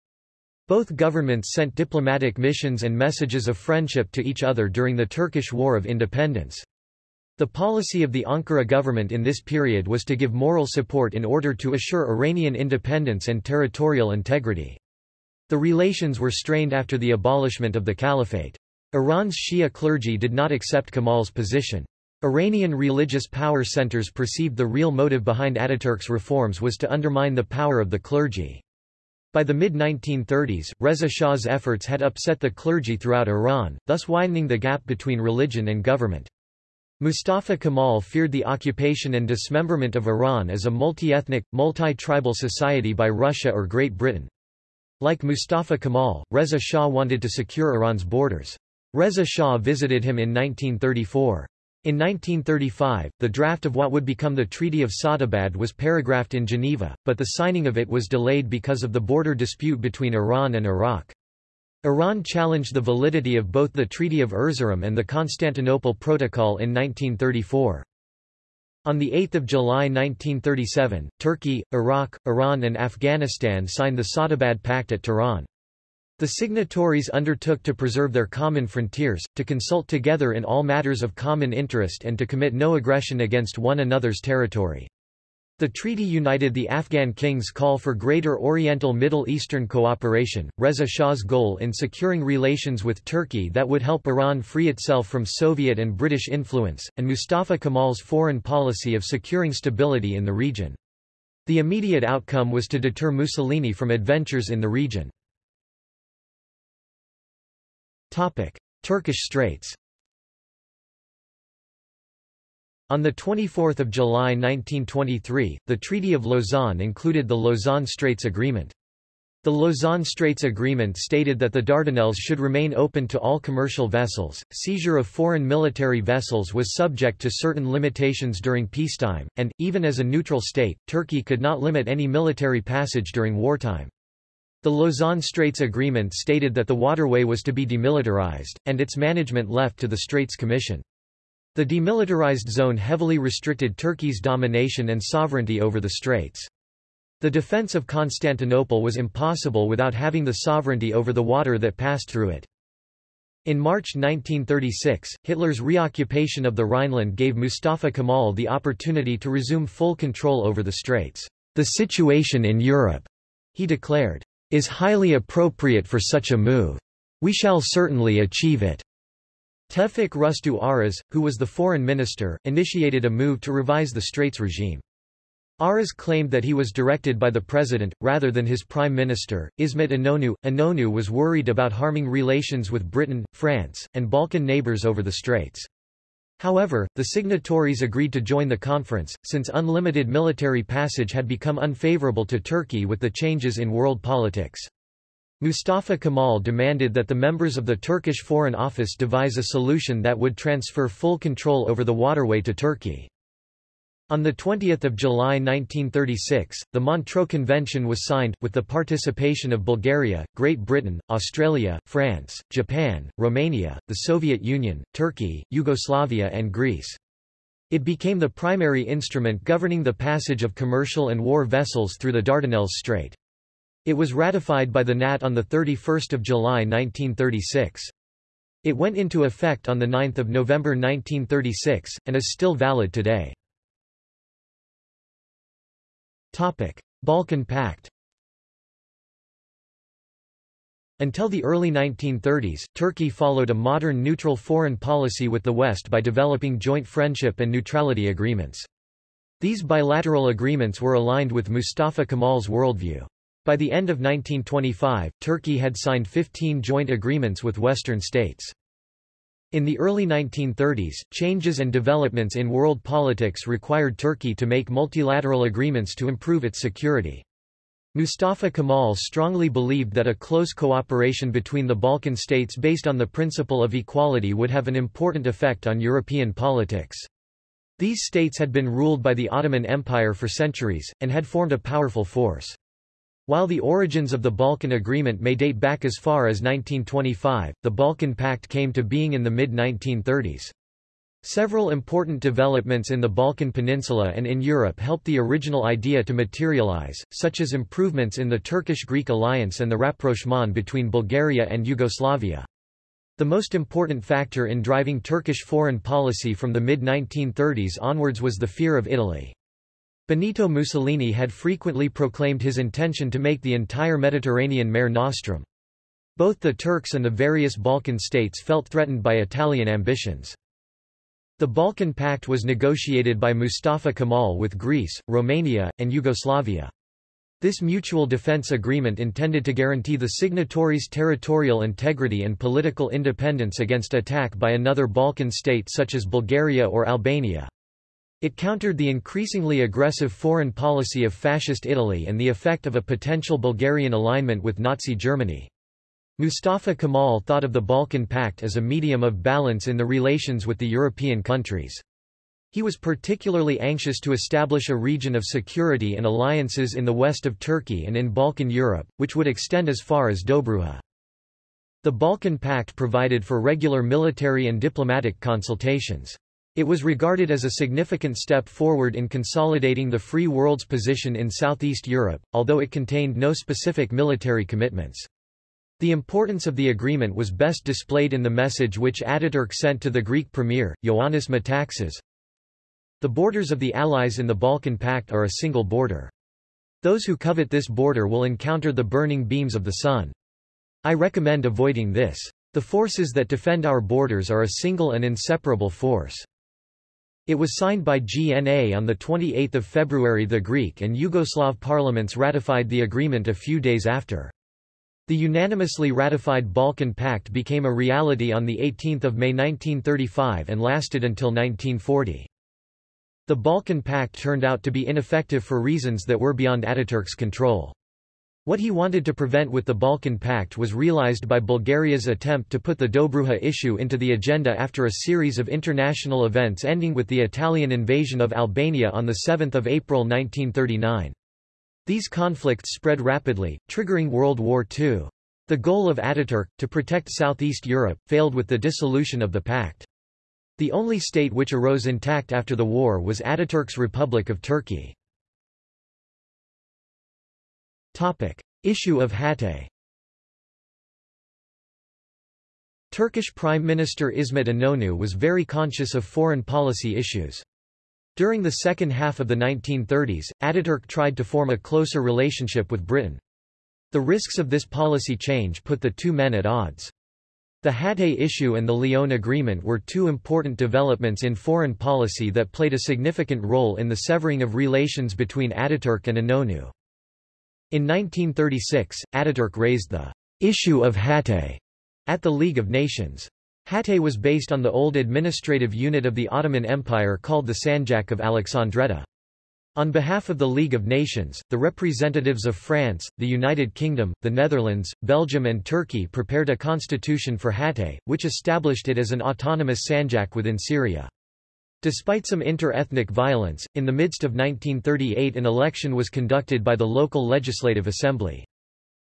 S1: Both governments sent diplomatic missions and messages of friendship to each other during the Turkish War of Independence. The policy of the Ankara government in this period was to give moral support in order to assure Iranian independence and territorial integrity. The relations were strained after the abolishment of the caliphate. Iran's Shia clergy did not accept Kemal's position. Iranian religious power centers perceived the real motive behind Ataturk's reforms was to undermine the power of the clergy. By the mid-1930s, Reza Shah's efforts had upset the clergy throughout Iran, thus widening the gap between religion and government. Mustafa Kemal feared the occupation and dismemberment of Iran as a multi-ethnic, multi-tribal society by Russia or Great Britain. Like Mustafa Kemal, Reza Shah wanted to secure Iran's borders. Reza Shah visited him in 1934. In 1935, the draft of what would become the Treaty of Sadabad was paragraphed in Geneva, but the signing of it was delayed because of the border dispute between Iran and Iraq. Iran challenged the validity of both the Treaty of Erzurum and the Constantinople Protocol in 1934. On 8 July 1937, Turkey, Iraq, Iran and Afghanistan signed the Sadabad Pact at Tehran. The signatories undertook to preserve their common frontiers, to consult together in all matters of common interest and to commit no aggression against one another's territory. The treaty united the Afghan king's call for greater Oriental Middle Eastern cooperation, Reza Shah's goal in securing relations with Turkey that would help Iran free itself from Soviet and British influence, and Mustafa Kemal's foreign policy of securing stability in the region. The immediate outcome was to deter Mussolini from adventures in the region. Topic: Turkish Straits. On 24 July 1923, the Treaty of Lausanne included the Lausanne Straits Agreement. The Lausanne Straits Agreement stated that the Dardanelles should remain open to all commercial vessels, seizure of foreign military vessels was subject to certain limitations during peacetime, and, even as a neutral state, Turkey could not limit any military passage during wartime. The Lausanne Straits Agreement stated that the waterway was to be demilitarized, and its management left to the Straits Commission. The demilitarized zone heavily restricted Turkey's domination and sovereignty over the straits. The defense of Constantinople was impossible without having the sovereignty over the water that passed through it. In March 1936, Hitler's reoccupation of the Rhineland gave Mustafa Kemal the opportunity to resume full control over the straits. The situation in Europe, he declared, is highly appropriate for such a move. We shall certainly achieve it. Tevfik Rüştü Aras, who was the foreign minister, initiated a move to revise the Straits regime. Aras claimed that he was directed by the president, rather than his prime minister, İsmet İnönü. Inonu was worried about harming relations with Britain, France, and Balkan neighbors over the Straits. However, the signatories agreed to join the conference, since unlimited military passage had become unfavorable to Turkey with the changes in world politics. Mustafa Kemal demanded that the members of the Turkish Foreign Office devise a solution that would transfer full control over the waterway to Turkey. On 20 July 1936, the Montreux Convention was signed, with the participation of Bulgaria, Great Britain, Australia, France, Japan, Romania, the Soviet Union, Turkey, Yugoslavia and Greece. It became the primary instrument governing the passage of commercial and war vessels through the Dardanelles Strait. It was ratified by the NAT on 31 July 1936. It went into effect on 9 November 1936, and is still valid today. Topic: Balkan Pact. Until the early 1930s, Turkey followed a modern neutral foreign policy with the West by developing joint friendship and neutrality agreements. These bilateral agreements were aligned with Mustafa Kemal's worldview. By the end of 1925, Turkey had signed 15 joint agreements with Western states. In the early 1930s, changes and developments in world politics required Turkey to make multilateral agreements to improve its security. Mustafa Kemal strongly believed that a close cooperation between the Balkan states based on the principle of equality would have an important effect on European politics. These states had been ruled by the Ottoman Empire for centuries, and had formed a powerful force. While the origins of the Balkan Agreement may date back as far as 1925, the Balkan Pact came to being in the mid-1930s. Several important developments in the Balkan Peninsula and in Europe helped the original idea to materialize, such as improvements in the Turkish-Greek alliance and the rapprochement between Bulgaria and Yugoslavia. The most important factor in driving Turkish foreign policy from the mid-1930s onwards was the fear of Italy. Benito Mussolini had frequently proclaimed his intention to make the entire Mediterranean mare nostrum. Both the Turks and the various Balkan states felt threatened by Italian ambitions. The Balkan Pact was negotiated by Mustafa Kemal with Greece, Romania, and Yugoslavia. This mutual defense agreement intended to guarantee the signatories' territorial integrity and political independence against attack by another Balkan state such as Bulgaria or Albania. It countered the increasingly aggressive foreign policy of Fascist Italy and the effect of a potential Bulgarian alignment with Nazi Germany. Mustafa Kemal thought of the Balkan Pact as a medium of balance in the relations with the European countries. He was particularly anxious to establish a region of security and alliances in the west of Turkey and in Balkan Europe, which would extend as far as Dobruja. The Balkan Pact provided for regular military and diplomatic consultations. It was regarded as a significant step forward in consolidating the free world's position in Southeast Europe, although it contained no specific military commitments. The importance of the agreement was best displayed in the message which Ataturk sent to the Greek premier, Ioannis Metaxas. The borders of the Allies in the Balkan Pact are a single border. Those who covet this border will encounter the burning beams of the sun. I recommend avoiding this. The forces that defend our borders are a single and inseparable force. It was signed by GNA on 28 February the Greek and Yugoslav parliaments ratified the agreement a few days after. The unanimously ratified Balkan Pact became a reality on 18 May 1935 and lasted until 1940. The Balkan Pact turned out to be ineffective for reasons that were beyond Ataturk's control. What he wanted to prevent with the Balkan Pact was realized by Bulgaria's attempt to put the Dobruja issue into the agenda after a series of international events ending with the Italian invasion of Albania on 7 April 1939. These conflicts spread rapidly, triggering World War II. The goal of Ataturk, to protect Southeast Europe, failed with the dissolution of the pact. The only state which arose intact after the war was Ataturk's Republic of Turkey. Topic. Issue of Hatay Turkish Prime Minister İsmet İnönü was very conscious of foreign policy issues. During the second half of the 1930s, Ataturk tried to form a closer relationship with Britain. The risks of this policy change put the two men at odds. The Hatay issue and the Nyon Agreement were two important developments in foreign policy that played a significant role in the severing of relations between Ataturk and İnönü. In 1936, Ataturk raised the issue of Hatay at the League of Nations. Hatay was based on the old administrative unit of the Ottoman Empire called the Sanjak of Alexandretta. On behalf of the League of Nations, the representatives of France, the United Kingdom, the Netherlands, Belgium and Turkey prepared a constitution for Hatay, which established it as an autonomous Sanjak within Syria. Despite some inter-ethnic violence, in the midst of 1938 an election was conducted by the local legislative assembly.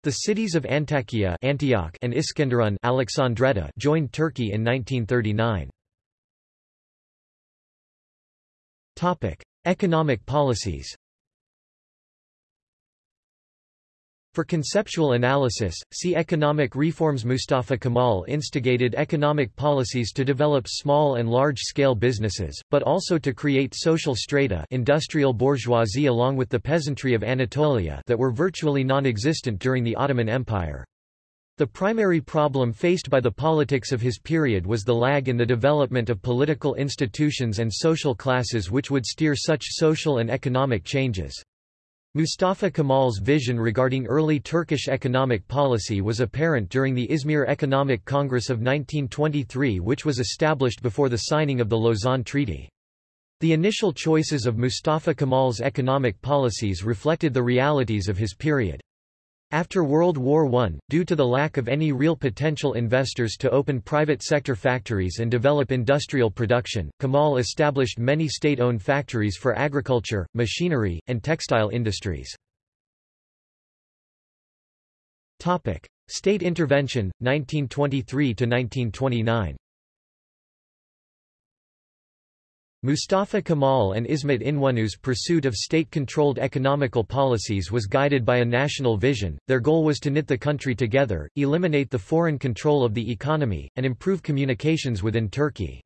S1: The cities of Antakya Antioch and Iskenderun Alexandretta joined Turkey in 1939. Topic: Economic policies. For conceptual analysis, see economic reforms Mustafa Kemal instigated economic policies to develop small and large-scale businesses, but also to create social strata industrial bourgeoisie along with the peasantry of Anatolia that were virtually non-existent during the Ottoman Empire. The primary problem faced by the politics of his period was the lag in the development of political institutions and social classes which would steer such social and economic changes. Mustafa Kemal's vision regarding early Turkish economic policy was apparent during the Izmir Economic Congress of 1923 which was established before the signing of the Lausanne Treaty. The initial choices of Mustafa Kemal's economic policies reflected the realities of his period. After World War I, due to the lack of any real potential investors to open private sector factories and develop industrial production, Kamal established many state-owned factories for agriculture, machinery, and textile industries. State intervention, 1923–1929 Mustafa Kemal and Ismet Inönü's pursuit of state-controlled economical policies was guided by a national vision. Their goal was to knit the country together, eliminate the foreign control of the economy, and improve communications within Turkey.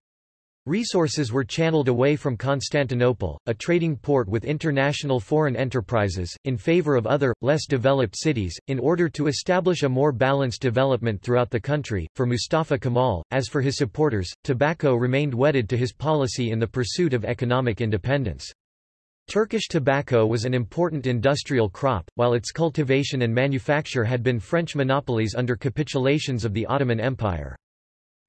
S1: Resources were channeled away from Constantinople, a trading port with international foreign enterprises, in favor of other, less developed cities, in order to establish a more balanced development throughout the country. For Mustafa Kemal, as for his supporters, tobacco remained wedded to his policy in the pursuit of economic independence. Turkish tobacco was an important industrial crop, while its cultivation and manufacture had been French monopolies under capitulations of the Ottoman Empire.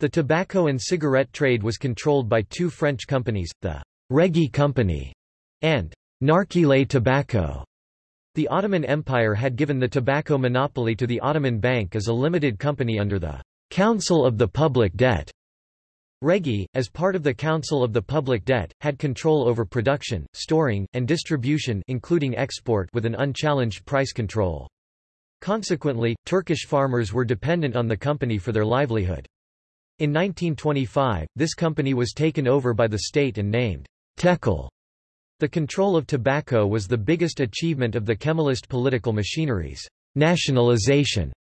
S1: The tobacco and cigarette trade was controlled by two French companies, the Régie Company and Narquileh Tobacco. The Ottoman Empire had given the tobacco monopoly to the Ottoman Bank as a limited company under the Council of the Public Debt. Régie, as part of the Council of the Public Debt, had control over production, storing, and distribution including export with an unchallenged price control. Consequently, Turkish farmers were dependent on the company for their livelihood. In 1925, this company was taken over by the state and named Tekel. The control of tobacco was the biggest achievement of the Kemalist political machinery's nationalization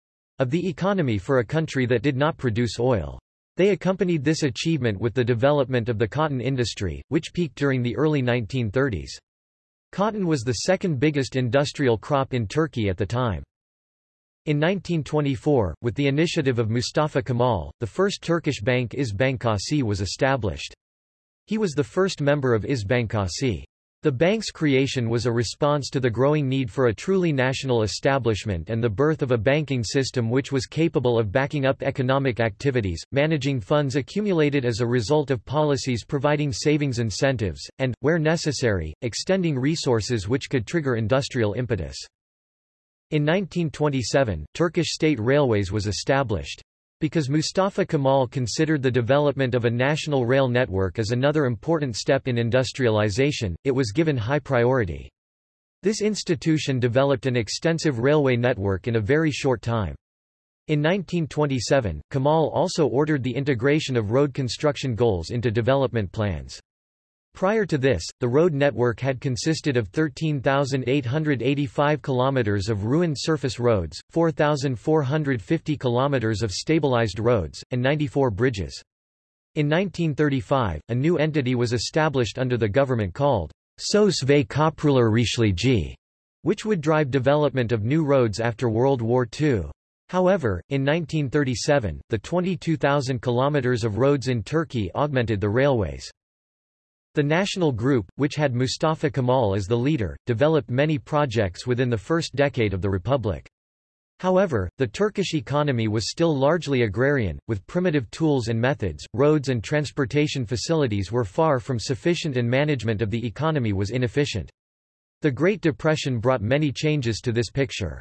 S1: of the economy for a country that did not produce oil. They accompanied this achievement with the development of the cotton industry, which peaked during the early 1930s. Cotton was the second biggest industrial crop in Turkey at the time. In 1924, with the initiative of Mustafa Kemal, the first Turkish bank İş Bankası was established. He was the first member of İş Bankası. The bank's creation was a response to the growing need for a truly national establishment and the birth of a banking system which was capable of backing up economic activities, managing funds accumulated as a result of policies providing savings incentives, and, where necessary, extending resources which could trigger industrial impetus. In 1927, Turkish State Railways was established. Because Mustafa Kemal considered the development of a national rail network as another important step in industrialization, it was given high priority. This institution developed an extensive railway network in a very short time. In 1927, Kemal also ordered the integration of road construction goals into development plans. Prior to this, the road network had consisted of 13,885 kilometers of ruined surface roads, 4,450 kilometers of stabilized roads, and 94 bridges. In 1935, a new entity was established under the government called Sos ve Rishligi, which would drive development of new roads after World War II. However, in 1937, the 22,000 kilometers of roads in Turkey augmented the railways. The National Group, which had Mustafa Kemal as the leader, developed many projects within the first decade of the republic. However, the Turkish economy was still largely agrarian, with primitive tools and methods, roads and transportation facilities were far from sufficient and management of the economy was inefficient. The Great Depression brought many changes to this picture.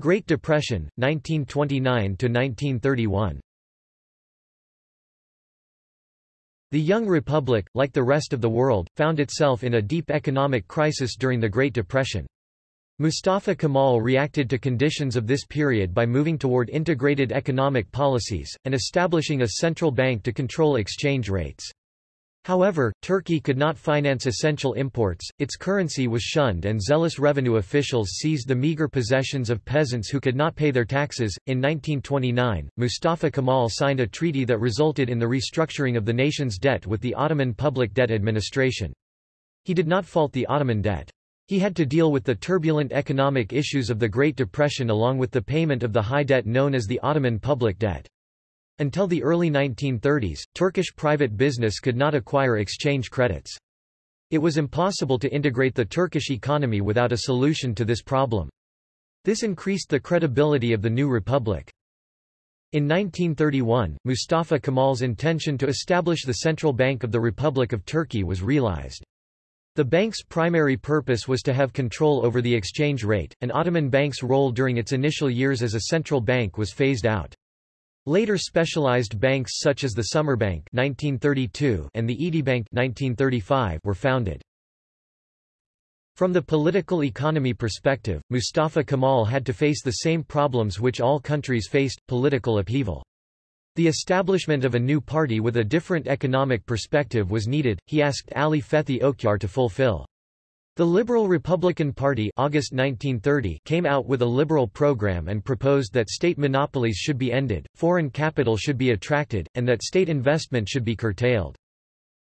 S1: Great Depression, 1929–1931 The young republic, like the rest of the world, found itself in a deep economic crisis during the Great Depression. Mustafa Kemal reacted to conditions of this period by moving toward integrated economic policies, and establishing a central bank to control exchange rates. However, Turkey could not finance essential imports, its currency was shunned and zealous revenue officials seized the meager possessions of peasants who could not pay their taxes. In 1929, Mustafa Kemal signed a treaty that resulted in the restructuring of the nation's debt with the Ottoman Public Debt Administration. He did not fault the Ottoman debt. He had to deal with the turbulent economic issues of the Great Depression along with the payment of the high debt known as the Ottoman public debt. Until the early 1930s, Turkish private business could not acquire exchange credits. It was impossible to integrate the Turkish economy without a solution to this problem. This increased the credibility of the new republic. In 1931, Mustafa Kemal's intention to establish the Central Bank of the Republic of Turkey was realized. The bank's primary purpose was to have control over the exchange rate, and Ottoman Bank's role during its initial years as a central bank was phased out. Later specialized banks such as the Sümerbank 1932 and the Etibank 1935 were founded. From the political economy perspective, Mustafa Kemal had to face the same problems which all countries faced, political upheaval. The establishment of a new party with a different economic perspective was needed, he asked Ali Fethi Okyar to fulfill. The Liberal Republican Party August 1930 came out with a liberal program and proposed that state monopolies should be ended, foreign capital should be attracted, and that state investment should be curtailed.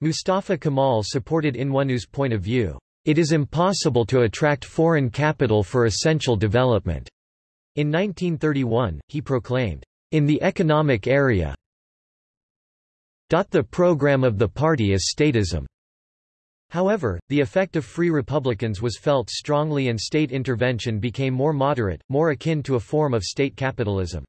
S1: Mustafa Kemal supported İnönü's point of view. It is impossible to attract foreign capital for essential development. In 1931, he proclaimed, in the economic area, the program of the party is statism. However, the effect of free republicans was felt strongly and state intervention became more moderate, more akin to a form of state capitalism.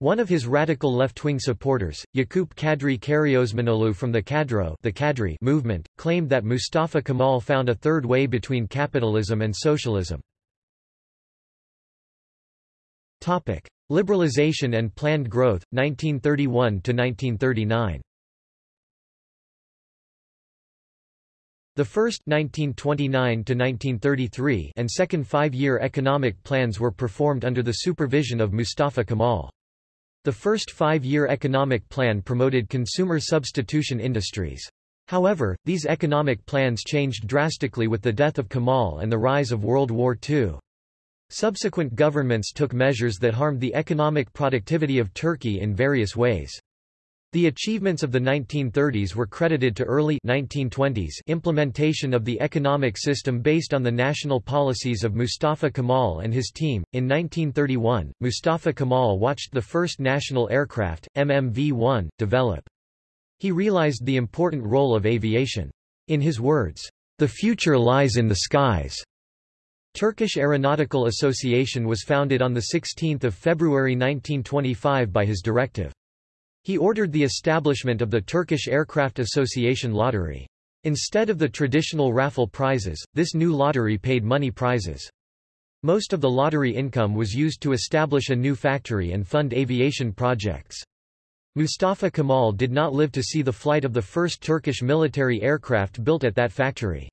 S1: One of his radical left-wing supporters, Yakup Kadri Karaosmanoglu from the Kadro the Kadri movement, claimed that Mustafa Kemal found a third way between capitalism and socialism. Liberalization and planned growth, 1931 The first 1929 to 1933 and second five-year economic plans were performed under the supervision of Mustafa Kemal. The first five-year economic plan promoted consumer substitution industries. However, these economic plans changed drastically with the death of Kemal and the rise of World War II. Subsequent governments took measures that harmed the economic productivity of Turkey in various ways. The achievements of the 1930s were credited to early 1920s implementation of the economic system based on the national policies of Mustafa Kemal and his team. In 1931, Mustafa Kemal watched the first national aircraft, MMV-1, develop. He realized the important role of aviation. In his words, "The future lies in the skies." Turkish Aeronautical Association was founded on 16 February 1925 by his directive. He ordered the establishment of the Turkish Aircraft Association lottery. Instead of the traditional raffle prizes, this new lottery paid money prizes. Most of the lottery income was used to establish a new factory and fund aviation projects. Mustafa Kemal did not live to see the flight of the first Turkish military aircraft built at that factory.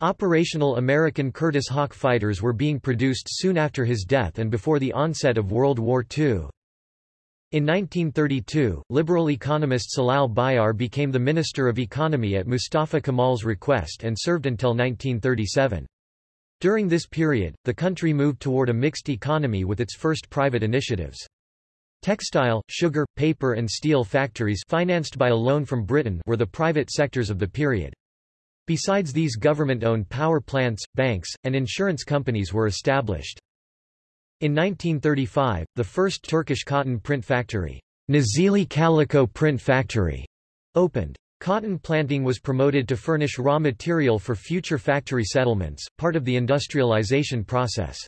S1: Operational American Curtiss Hawk fighters were being produced soon after his death and before the onset of World War II. In 1932, liberal economist Celal Bayar became the Minister of Economy at Mustafa Kemal's request and served until 1937. During this period, the country moved toward a mixed economy with its first private initiatives. Textile, sugar, paper and steel factories financed by a loan from Britain were the private sectors of the period. Besides these government-owned power plants, banks, and insurance companies were established. In 1935, the first Turkish cotton print factory, Nazilli Calico Print Factory, opened. Cotton planting was promoted to furnish raw material for future factory settlements, part of the industrialization process.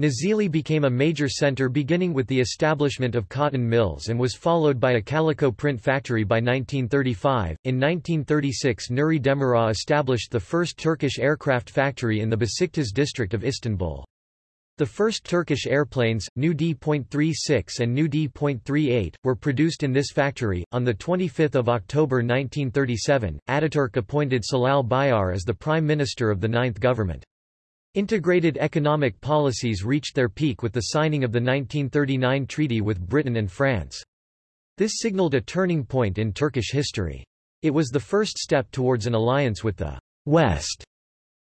S1: Nazilli became a major center beginning with the establishment of cotton mills and was followed by a calico print factory by 1935. In 1936, Nuri Demirağ established the first Turkish aircraft factory in the Besiktas district of Istanbul. The first Turkish airplanes, Nu D.36 and Nu D.38, were produced in this factory. On 25 October 1937, Ataturk appointed Celal Bayar as the Prime Minister of the Ninth Government. Integrated economic policies reached their peak with the signing of the 1939 treaty with Britain and France. This signaled a turning point in Turkish history. It was the first step towards an alliance with the West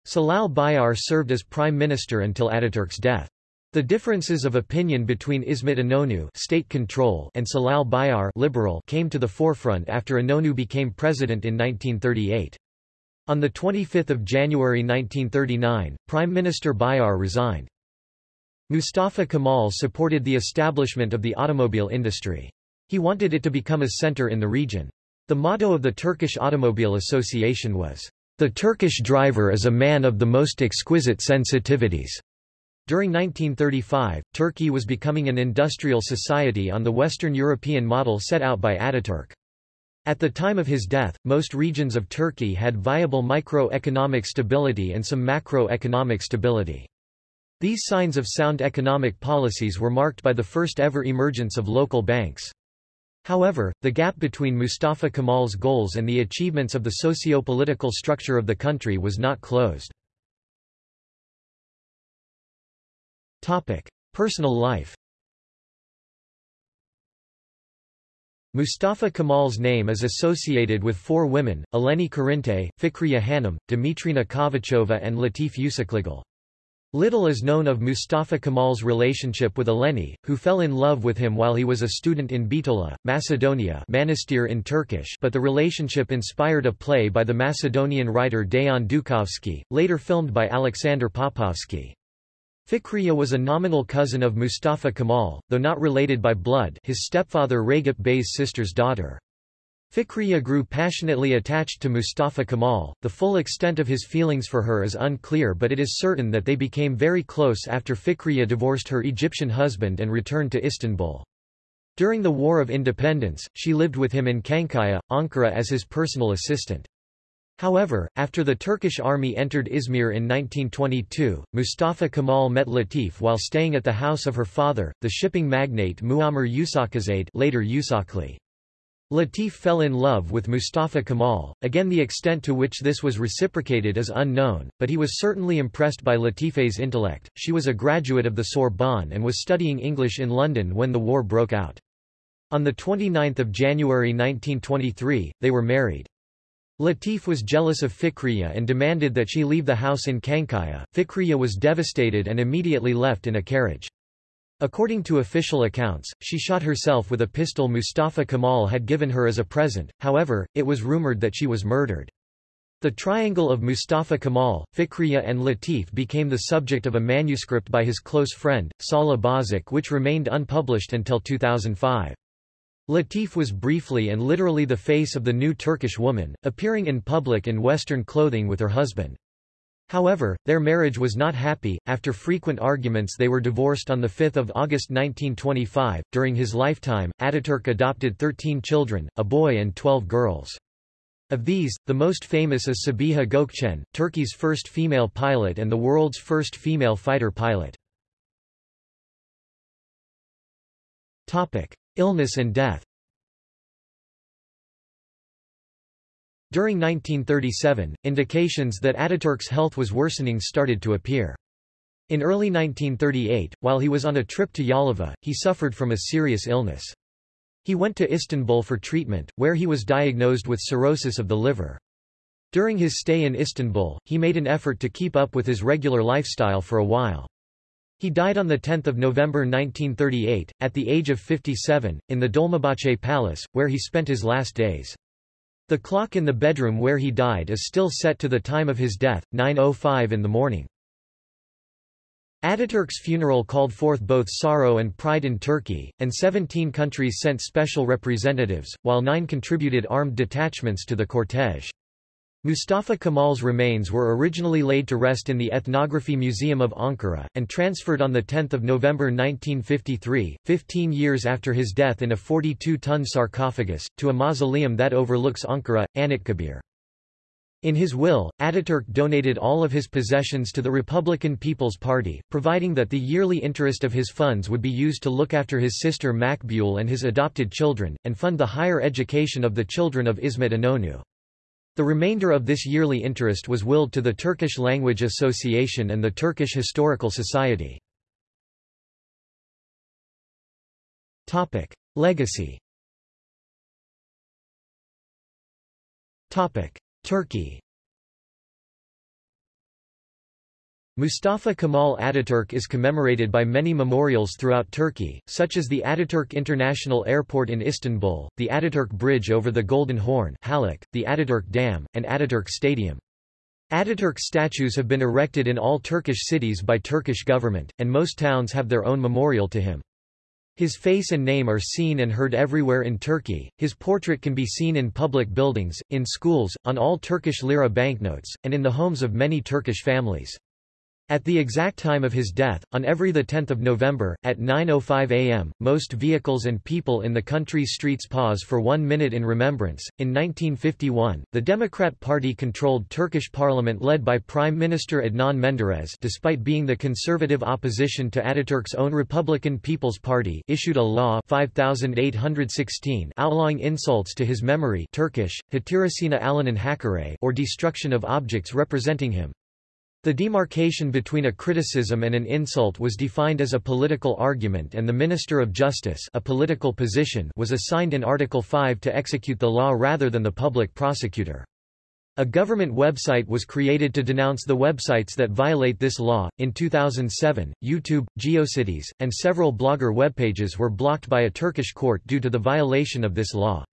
S1: Celal Bayar served as prime minister until Ataturk's death. The differences of opinion between İsmet İnönü state control and Celal Bayar liberal came to the forefront after İnönü became president in 1938. On 25 January 1939, Prime Minister Bayar resigned. Mustafa Kemal supported the establishment of the automobile industry. He wanted it to become a center in the region. The motto of the Turkish Automobile Association was, The Turkish driver is a man of the most exquisite sensitivities. During 1935, Turkey was becoming an industrial society on the Western European model set out by Ataturk. At the time of his death, most regions of Turkey had viable microeconomic stability and some macroeconomic stability. These signs of sound economic policies were marked by the first ever emergence of local banks. However, the gap between Mustafa Kemal's goals and the achievements of the socio-political structure of the country was not closed. Personal life Mustafa Kemal's name is associated with four women, Eleni Karinte, Fikriye Hanım, Dimitrina Kovachova and Latif Uşaklıgil. Little is known of Mustafa Kemal's relationship with Eleni, who fell in love with him while he was a student in Bitola, Macedonia Manastir in Turkish but the relationship inspired a play by the Macedonian writer Dejan Dukovski, later filmed by Alexander Popovsky. Fikriye was a nominal cousin of Mustafa Kemal, though not related by blood his stepfather Ragip Bey's sister's daughter. Fikriye grew passionately attached to Mustafa Kemal. The full extent of his feelings for her is unclear but it is certain that they became very close after Fikriye divorced her Egyptian husband and returned to Istanbul. During the War of Independence, she lived with him in Çankaya, Ankara as his personal assistant. However, after the Turkish army entered Izmir in 1922, Mustafa Kemal met Latif while staying at the house of her father, the shipping magnate Muammar Uşakizade later Yusufli. Latif fell in love with Mustafa Kemal, again the extent to which this was reciprocated is unknown, but he was certainly impressed by Latifeh's intellect. She was a graduate of the Sorbonne and was studying English in London when the war broke out. On 29 January 1923, they were married. Latif was jealous of Fikriya and demanded that she leave the house in Çankaya. Fikriya was devastated and immediately left in a carriage. According to official accounts, she shot herself with a pistol Mustafa Kemal had given her as a present, however, it was rumored that she was murdered. The triangle of Mustafa Kemal, Fikriya and Latif became the subject of a manuscript by his close friend, Salih Bozok which remained unpublished until 2005. Latif was briefly and literally the face of the new Turkish woman, appearing in public in Western clothing with her husband. However, their marriage was not happy. After frequent arguments, they were divorced on 5 August 1925. During his lifetime, Ataturk adopted 13 children, a boy and 12 girls. Of these, the most famous is Sabiha Gökçen, Turkey's first female pilot and the world's first female fighter pilot. Topic: Illness and death During 1937, indications that Ataturk's health was worsening started to appear. In early 1938, while he was on a trip to Yalova, he suffered from a serious illness. He went to Istanbul for treatment, where he was diagnosed with cirrhosis of the liver. During his stay in Istanbul, he made an effort to keep up with his regular lifestyle for a while. He died on 10 November 1938, at the age of 57, in the Dolmabahce Palace, where he spent his last days. The clock in the bedroom where he died is still set to the time of his death, 9.05 in the morning. Ataturk's funeral called forth both sorrow and pride in Turkey, and 17 countries sent special representatives, while nine contributed armed detachments to the cortege. Mustafa Kemal's remains were originally laid to rest in the Ethnography Museum of Ankara, and transferred on 10 November 1953, 15 years after his death in a 42-ton sarcophagus, to a mausoleum that overlooks Ankara, Anıtkabir. In his will, Ataturk donated all of his possessions to the Republican People's Party, providing that the yearly interest of his funds would be used to look after his sister Makbule and his adopted children, and fund the higher education of the children of İsmet İnönü. The remainder of this yearly interest was willed to the Turkish Language Association and the Turkish Historical Society. Legacy Turkey Mustafa Kemal Ataturk is commemorated by many memorials throughout Turkey, such as the Ataturk International Airport in Istanbul, the Ataturk Bridge over the Golden Horn Halak, the Ataturk Dam, and Ataturk Stadium. Ataturk statues have been erected in all Turkish cities by Turkish government, and most towns have their own memorial to him. His face and name are seen and heard everywhere in Turkey, his portrait can be seen in public buildings, in schools, on all Turkish lira banknotes, and in the homes of many Turkish families. At the exact time of his death, on every 10 November, at 9.05 am, most vehicles and people in the country's streets pause for one minute in remembrance. In 1951, the Democrat Party controlled Turkish parliament led by Prime Minister Adnan Menderes despite being the conservative opposition to Ataturk's own Republican People's Party issued a law 5816 outlawing insults to his memory Turkish, Hatirasina Alanan Hakare or destruction of objects representing him. The demarcation between a criticism and an insult was defined as a political argument and the Minister of Justice a political position was assigned in Article 5 to execute the law rather than the public prosecutor. A government website was created to denounce the websites that violate this law. In 2007, YouTube, GeoCities, and several blogger webpages were blocked by a Turkish court due to the violation of this law.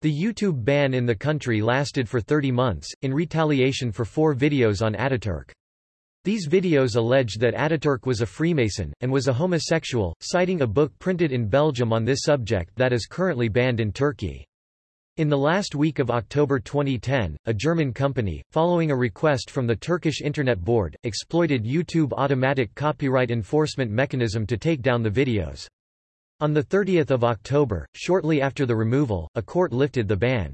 S1: The YouTube ban in the country lasted for 30 months, in retaliation for four videos on Ataturk. These videos allege that Ataturk was a Freemason, and was a homosexual, citing a book printed in Belgium on this subject that is currently banned in Turkey. In the last week of October 2010, a German company, following a request from the Turkish Internet Board, exploited YouTube automatic copyright enforcement mechanism to take down the videos. On 30 October, shortly after the removal, a court lifted the ban.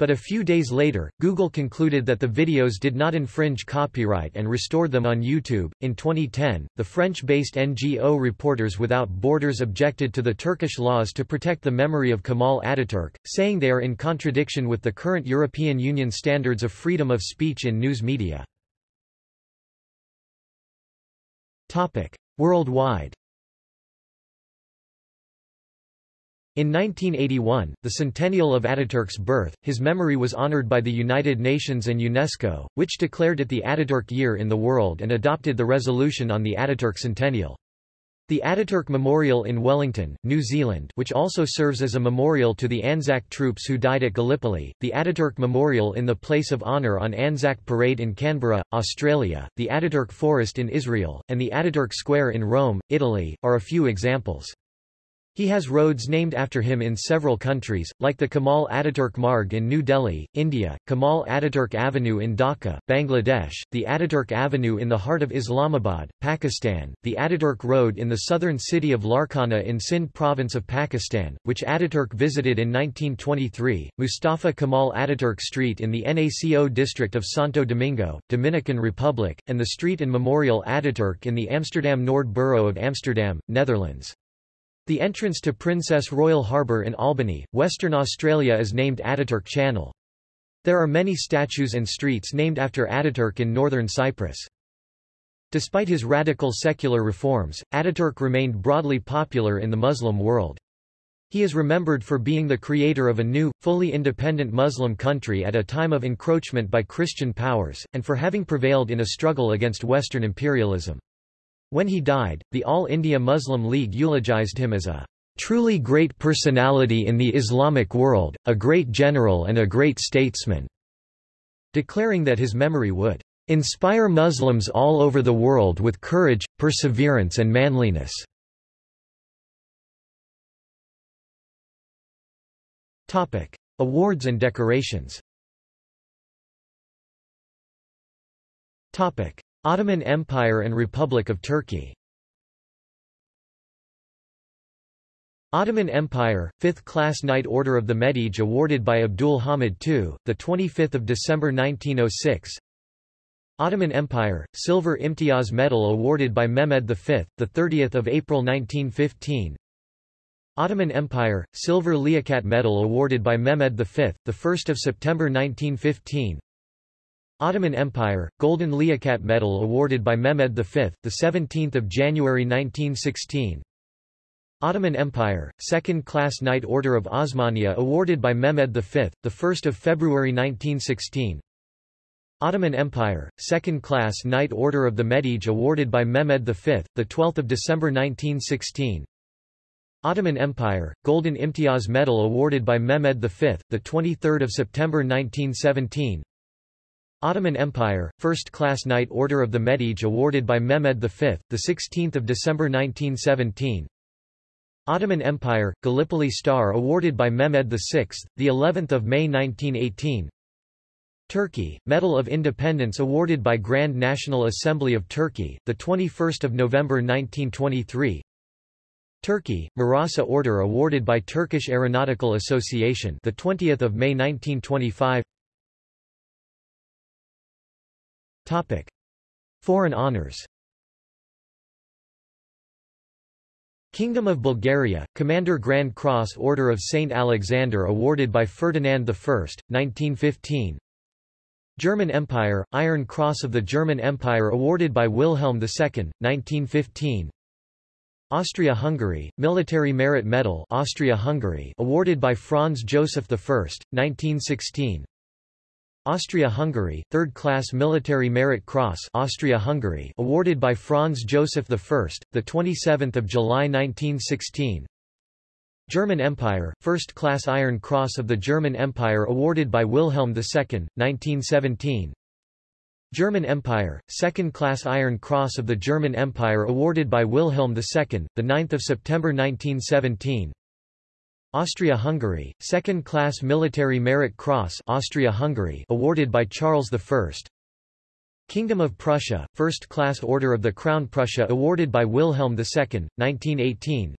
S1: But a few days later, Google concluded that the videos did not infringe copyright and restored them on YouTube. In 2010, the French-based NGO Reporters Without Borders objected to the Turkish laws to protect the memory of Kemal Ataturk, saying they are in contradiction with the current European Union standards of freedom of speech in news media. Topic: Worldwide In 1981, the centennial of Ataturk's birth, his memory was honored by the United Nations and UNESCO, which declared it the Ataturk Year in the world and adopted the resolution on the Ataturk centennial. The Ataturk Memorial in Wellington, New Zealand which also serves as a memorial to the Anzac troops who died at Gallipoli, the Ataturk Memorial in the Place of Honour on Anzac Parade in Canberra, Australia, the Ataturk Forest in Israel, and the Ataturk Square in Rome, Italy, are a few examples. He has roads named after him in several countries, like the Kamal Ataturk Marg in New Delhi, India, Kamal Ataturk Avenue in Dhaka, Bangladesh, the Ataturk Avenue in the heart of Islamabad, Pakistan, the Ataturk Road in the southern city of Larkana in Sindh province of Pakistan, which Ataturk visited in 1923, Mustafa Kamal Ataturk Street in the NACO district of Santo Domingo, Dominican Republic, and the street and memorial Ataturk in the Amsterdam Noord borough of Amsterdam, Netherlands. The entrance to Princess Royal Harbour in Albany, Western Australia is named Ataturk Channel. There are many statues and streets named after Ataturk in northern Cyprus. Despite his radical secular reforms, Ataturk remained broadly popular in the Muslim world. He is remembered for being the creator of a new, fully independent Muslim country at a time of encroachment by Christian powers, and for having prevailed in a struggle against Western imperialism. When he died, the All India Muslim League eulogized him as a truly great personality in the Islamic world, a great general and a great statesman, declaring that his memory would inspire Muslims all over the world with courage, perseverance and manliness. Topic: Awards and decorations Ottoman Empire and Republic of Turkey. Ottoman Empire, 5th Class Knight Order of the Medij awarded by Abdul Hamid II, 25 December 1906 Ottoman Empire, Silver Imtiaz Medal awarded by Mehmed V, 30 April 1915 Ottoman Empire, Silver Liaquat Medal awarded by Mehmed V, 1 September 1915 Ottoman Empire, Golden Liaquat Medal awarded by Mehmed V, 17 January 1916 Ottoman Empire, Second-Class Knight Order of Osmania awarded by Mehmed V, 1 February 1916 Ottoman Empire, Second-Class Knight Order of the Medij awarded by Mehmed V, 12 December 1916 Ottoman Empire, Golden Imtiaz Medal awarded by Mehmed V, 23 September 1917 Ottoman Empire, First Class Knight Order of the Medij awarded by Mehmed V, 16 December 1917 Ottoman Empire, Gallipoli Star awarded by Mehmed VI, the 11th of May 1918. Turkey, Medal of Independence awarded by Grand National Assembly of Turkey, the 21st of November 1923. Turkey, Murassa Order awarded by Turkish Aeronautical Association, the 20th of May 1925. Topic: Foreign honors. Kingdom of Bulgaria, Commander Grand Cross Order of St. Alexander awarded by Ferdinand I, 1915 German Empire, Iron Cross of the German Empire awarded by Wilhelm II, 1915 Austria-Hungary, Military Merit Medal Austria-Hungary awarded by Franz Joseph I, 1916 Austria-Hungary, Third-Class Military Merit Cross Austria-Hungary awarded by Franz Joseph I, 27 July 1916 German Empire, First Class Iron Cross of the German Empire awarded by Wilhelm II, 1917 German Empire, Second Class Iron Cross of the German Empire awarded by Wilhelm II, 9 September 1917 Austria-Hungary, Second Class Military Merit Cross Austria-Hungary awarded by Charles I Kingdom of Prussia, First Class Order of the Crown Prussia awarded by Wilhelm II, 1918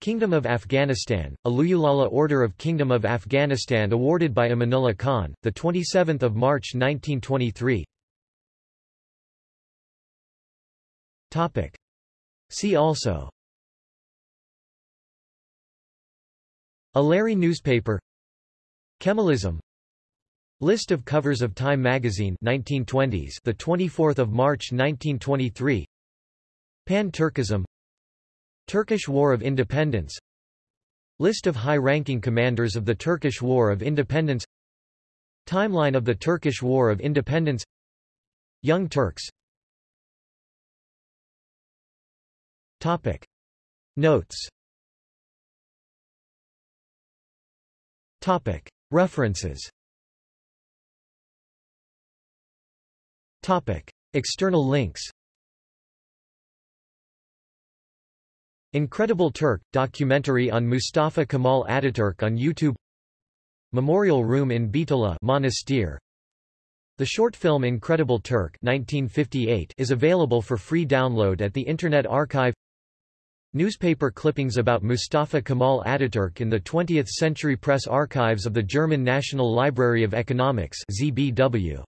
S1: Kingdom of Afghanistan, Aluyulala Order of Kingdom of Afghanistan awarded by Amanullah Khan, 27 March 1923 See also Alary newspaper. Kemalism. List of covers of Time magazine 1920s the 24th of March 1923 Pan-Turkism. Turkish War of Independence. List of high-ranking commanders of the Turkish War of Independence. Timeline of the Turkish War of Independence. Young Turks. Topic. Notes References. Topic. External links. Incredible Turk – documentary on Mustafa Kemal Ataturk on YouTube. Memorial Room in Bitola Monastir. The short film Incredible Turk 1958 is available for free download at the Internet Archive Newspaper clippings about Mustafa Kemal Ataturk in the 20th Century Press Archives of the German National Library of Economics ZBW.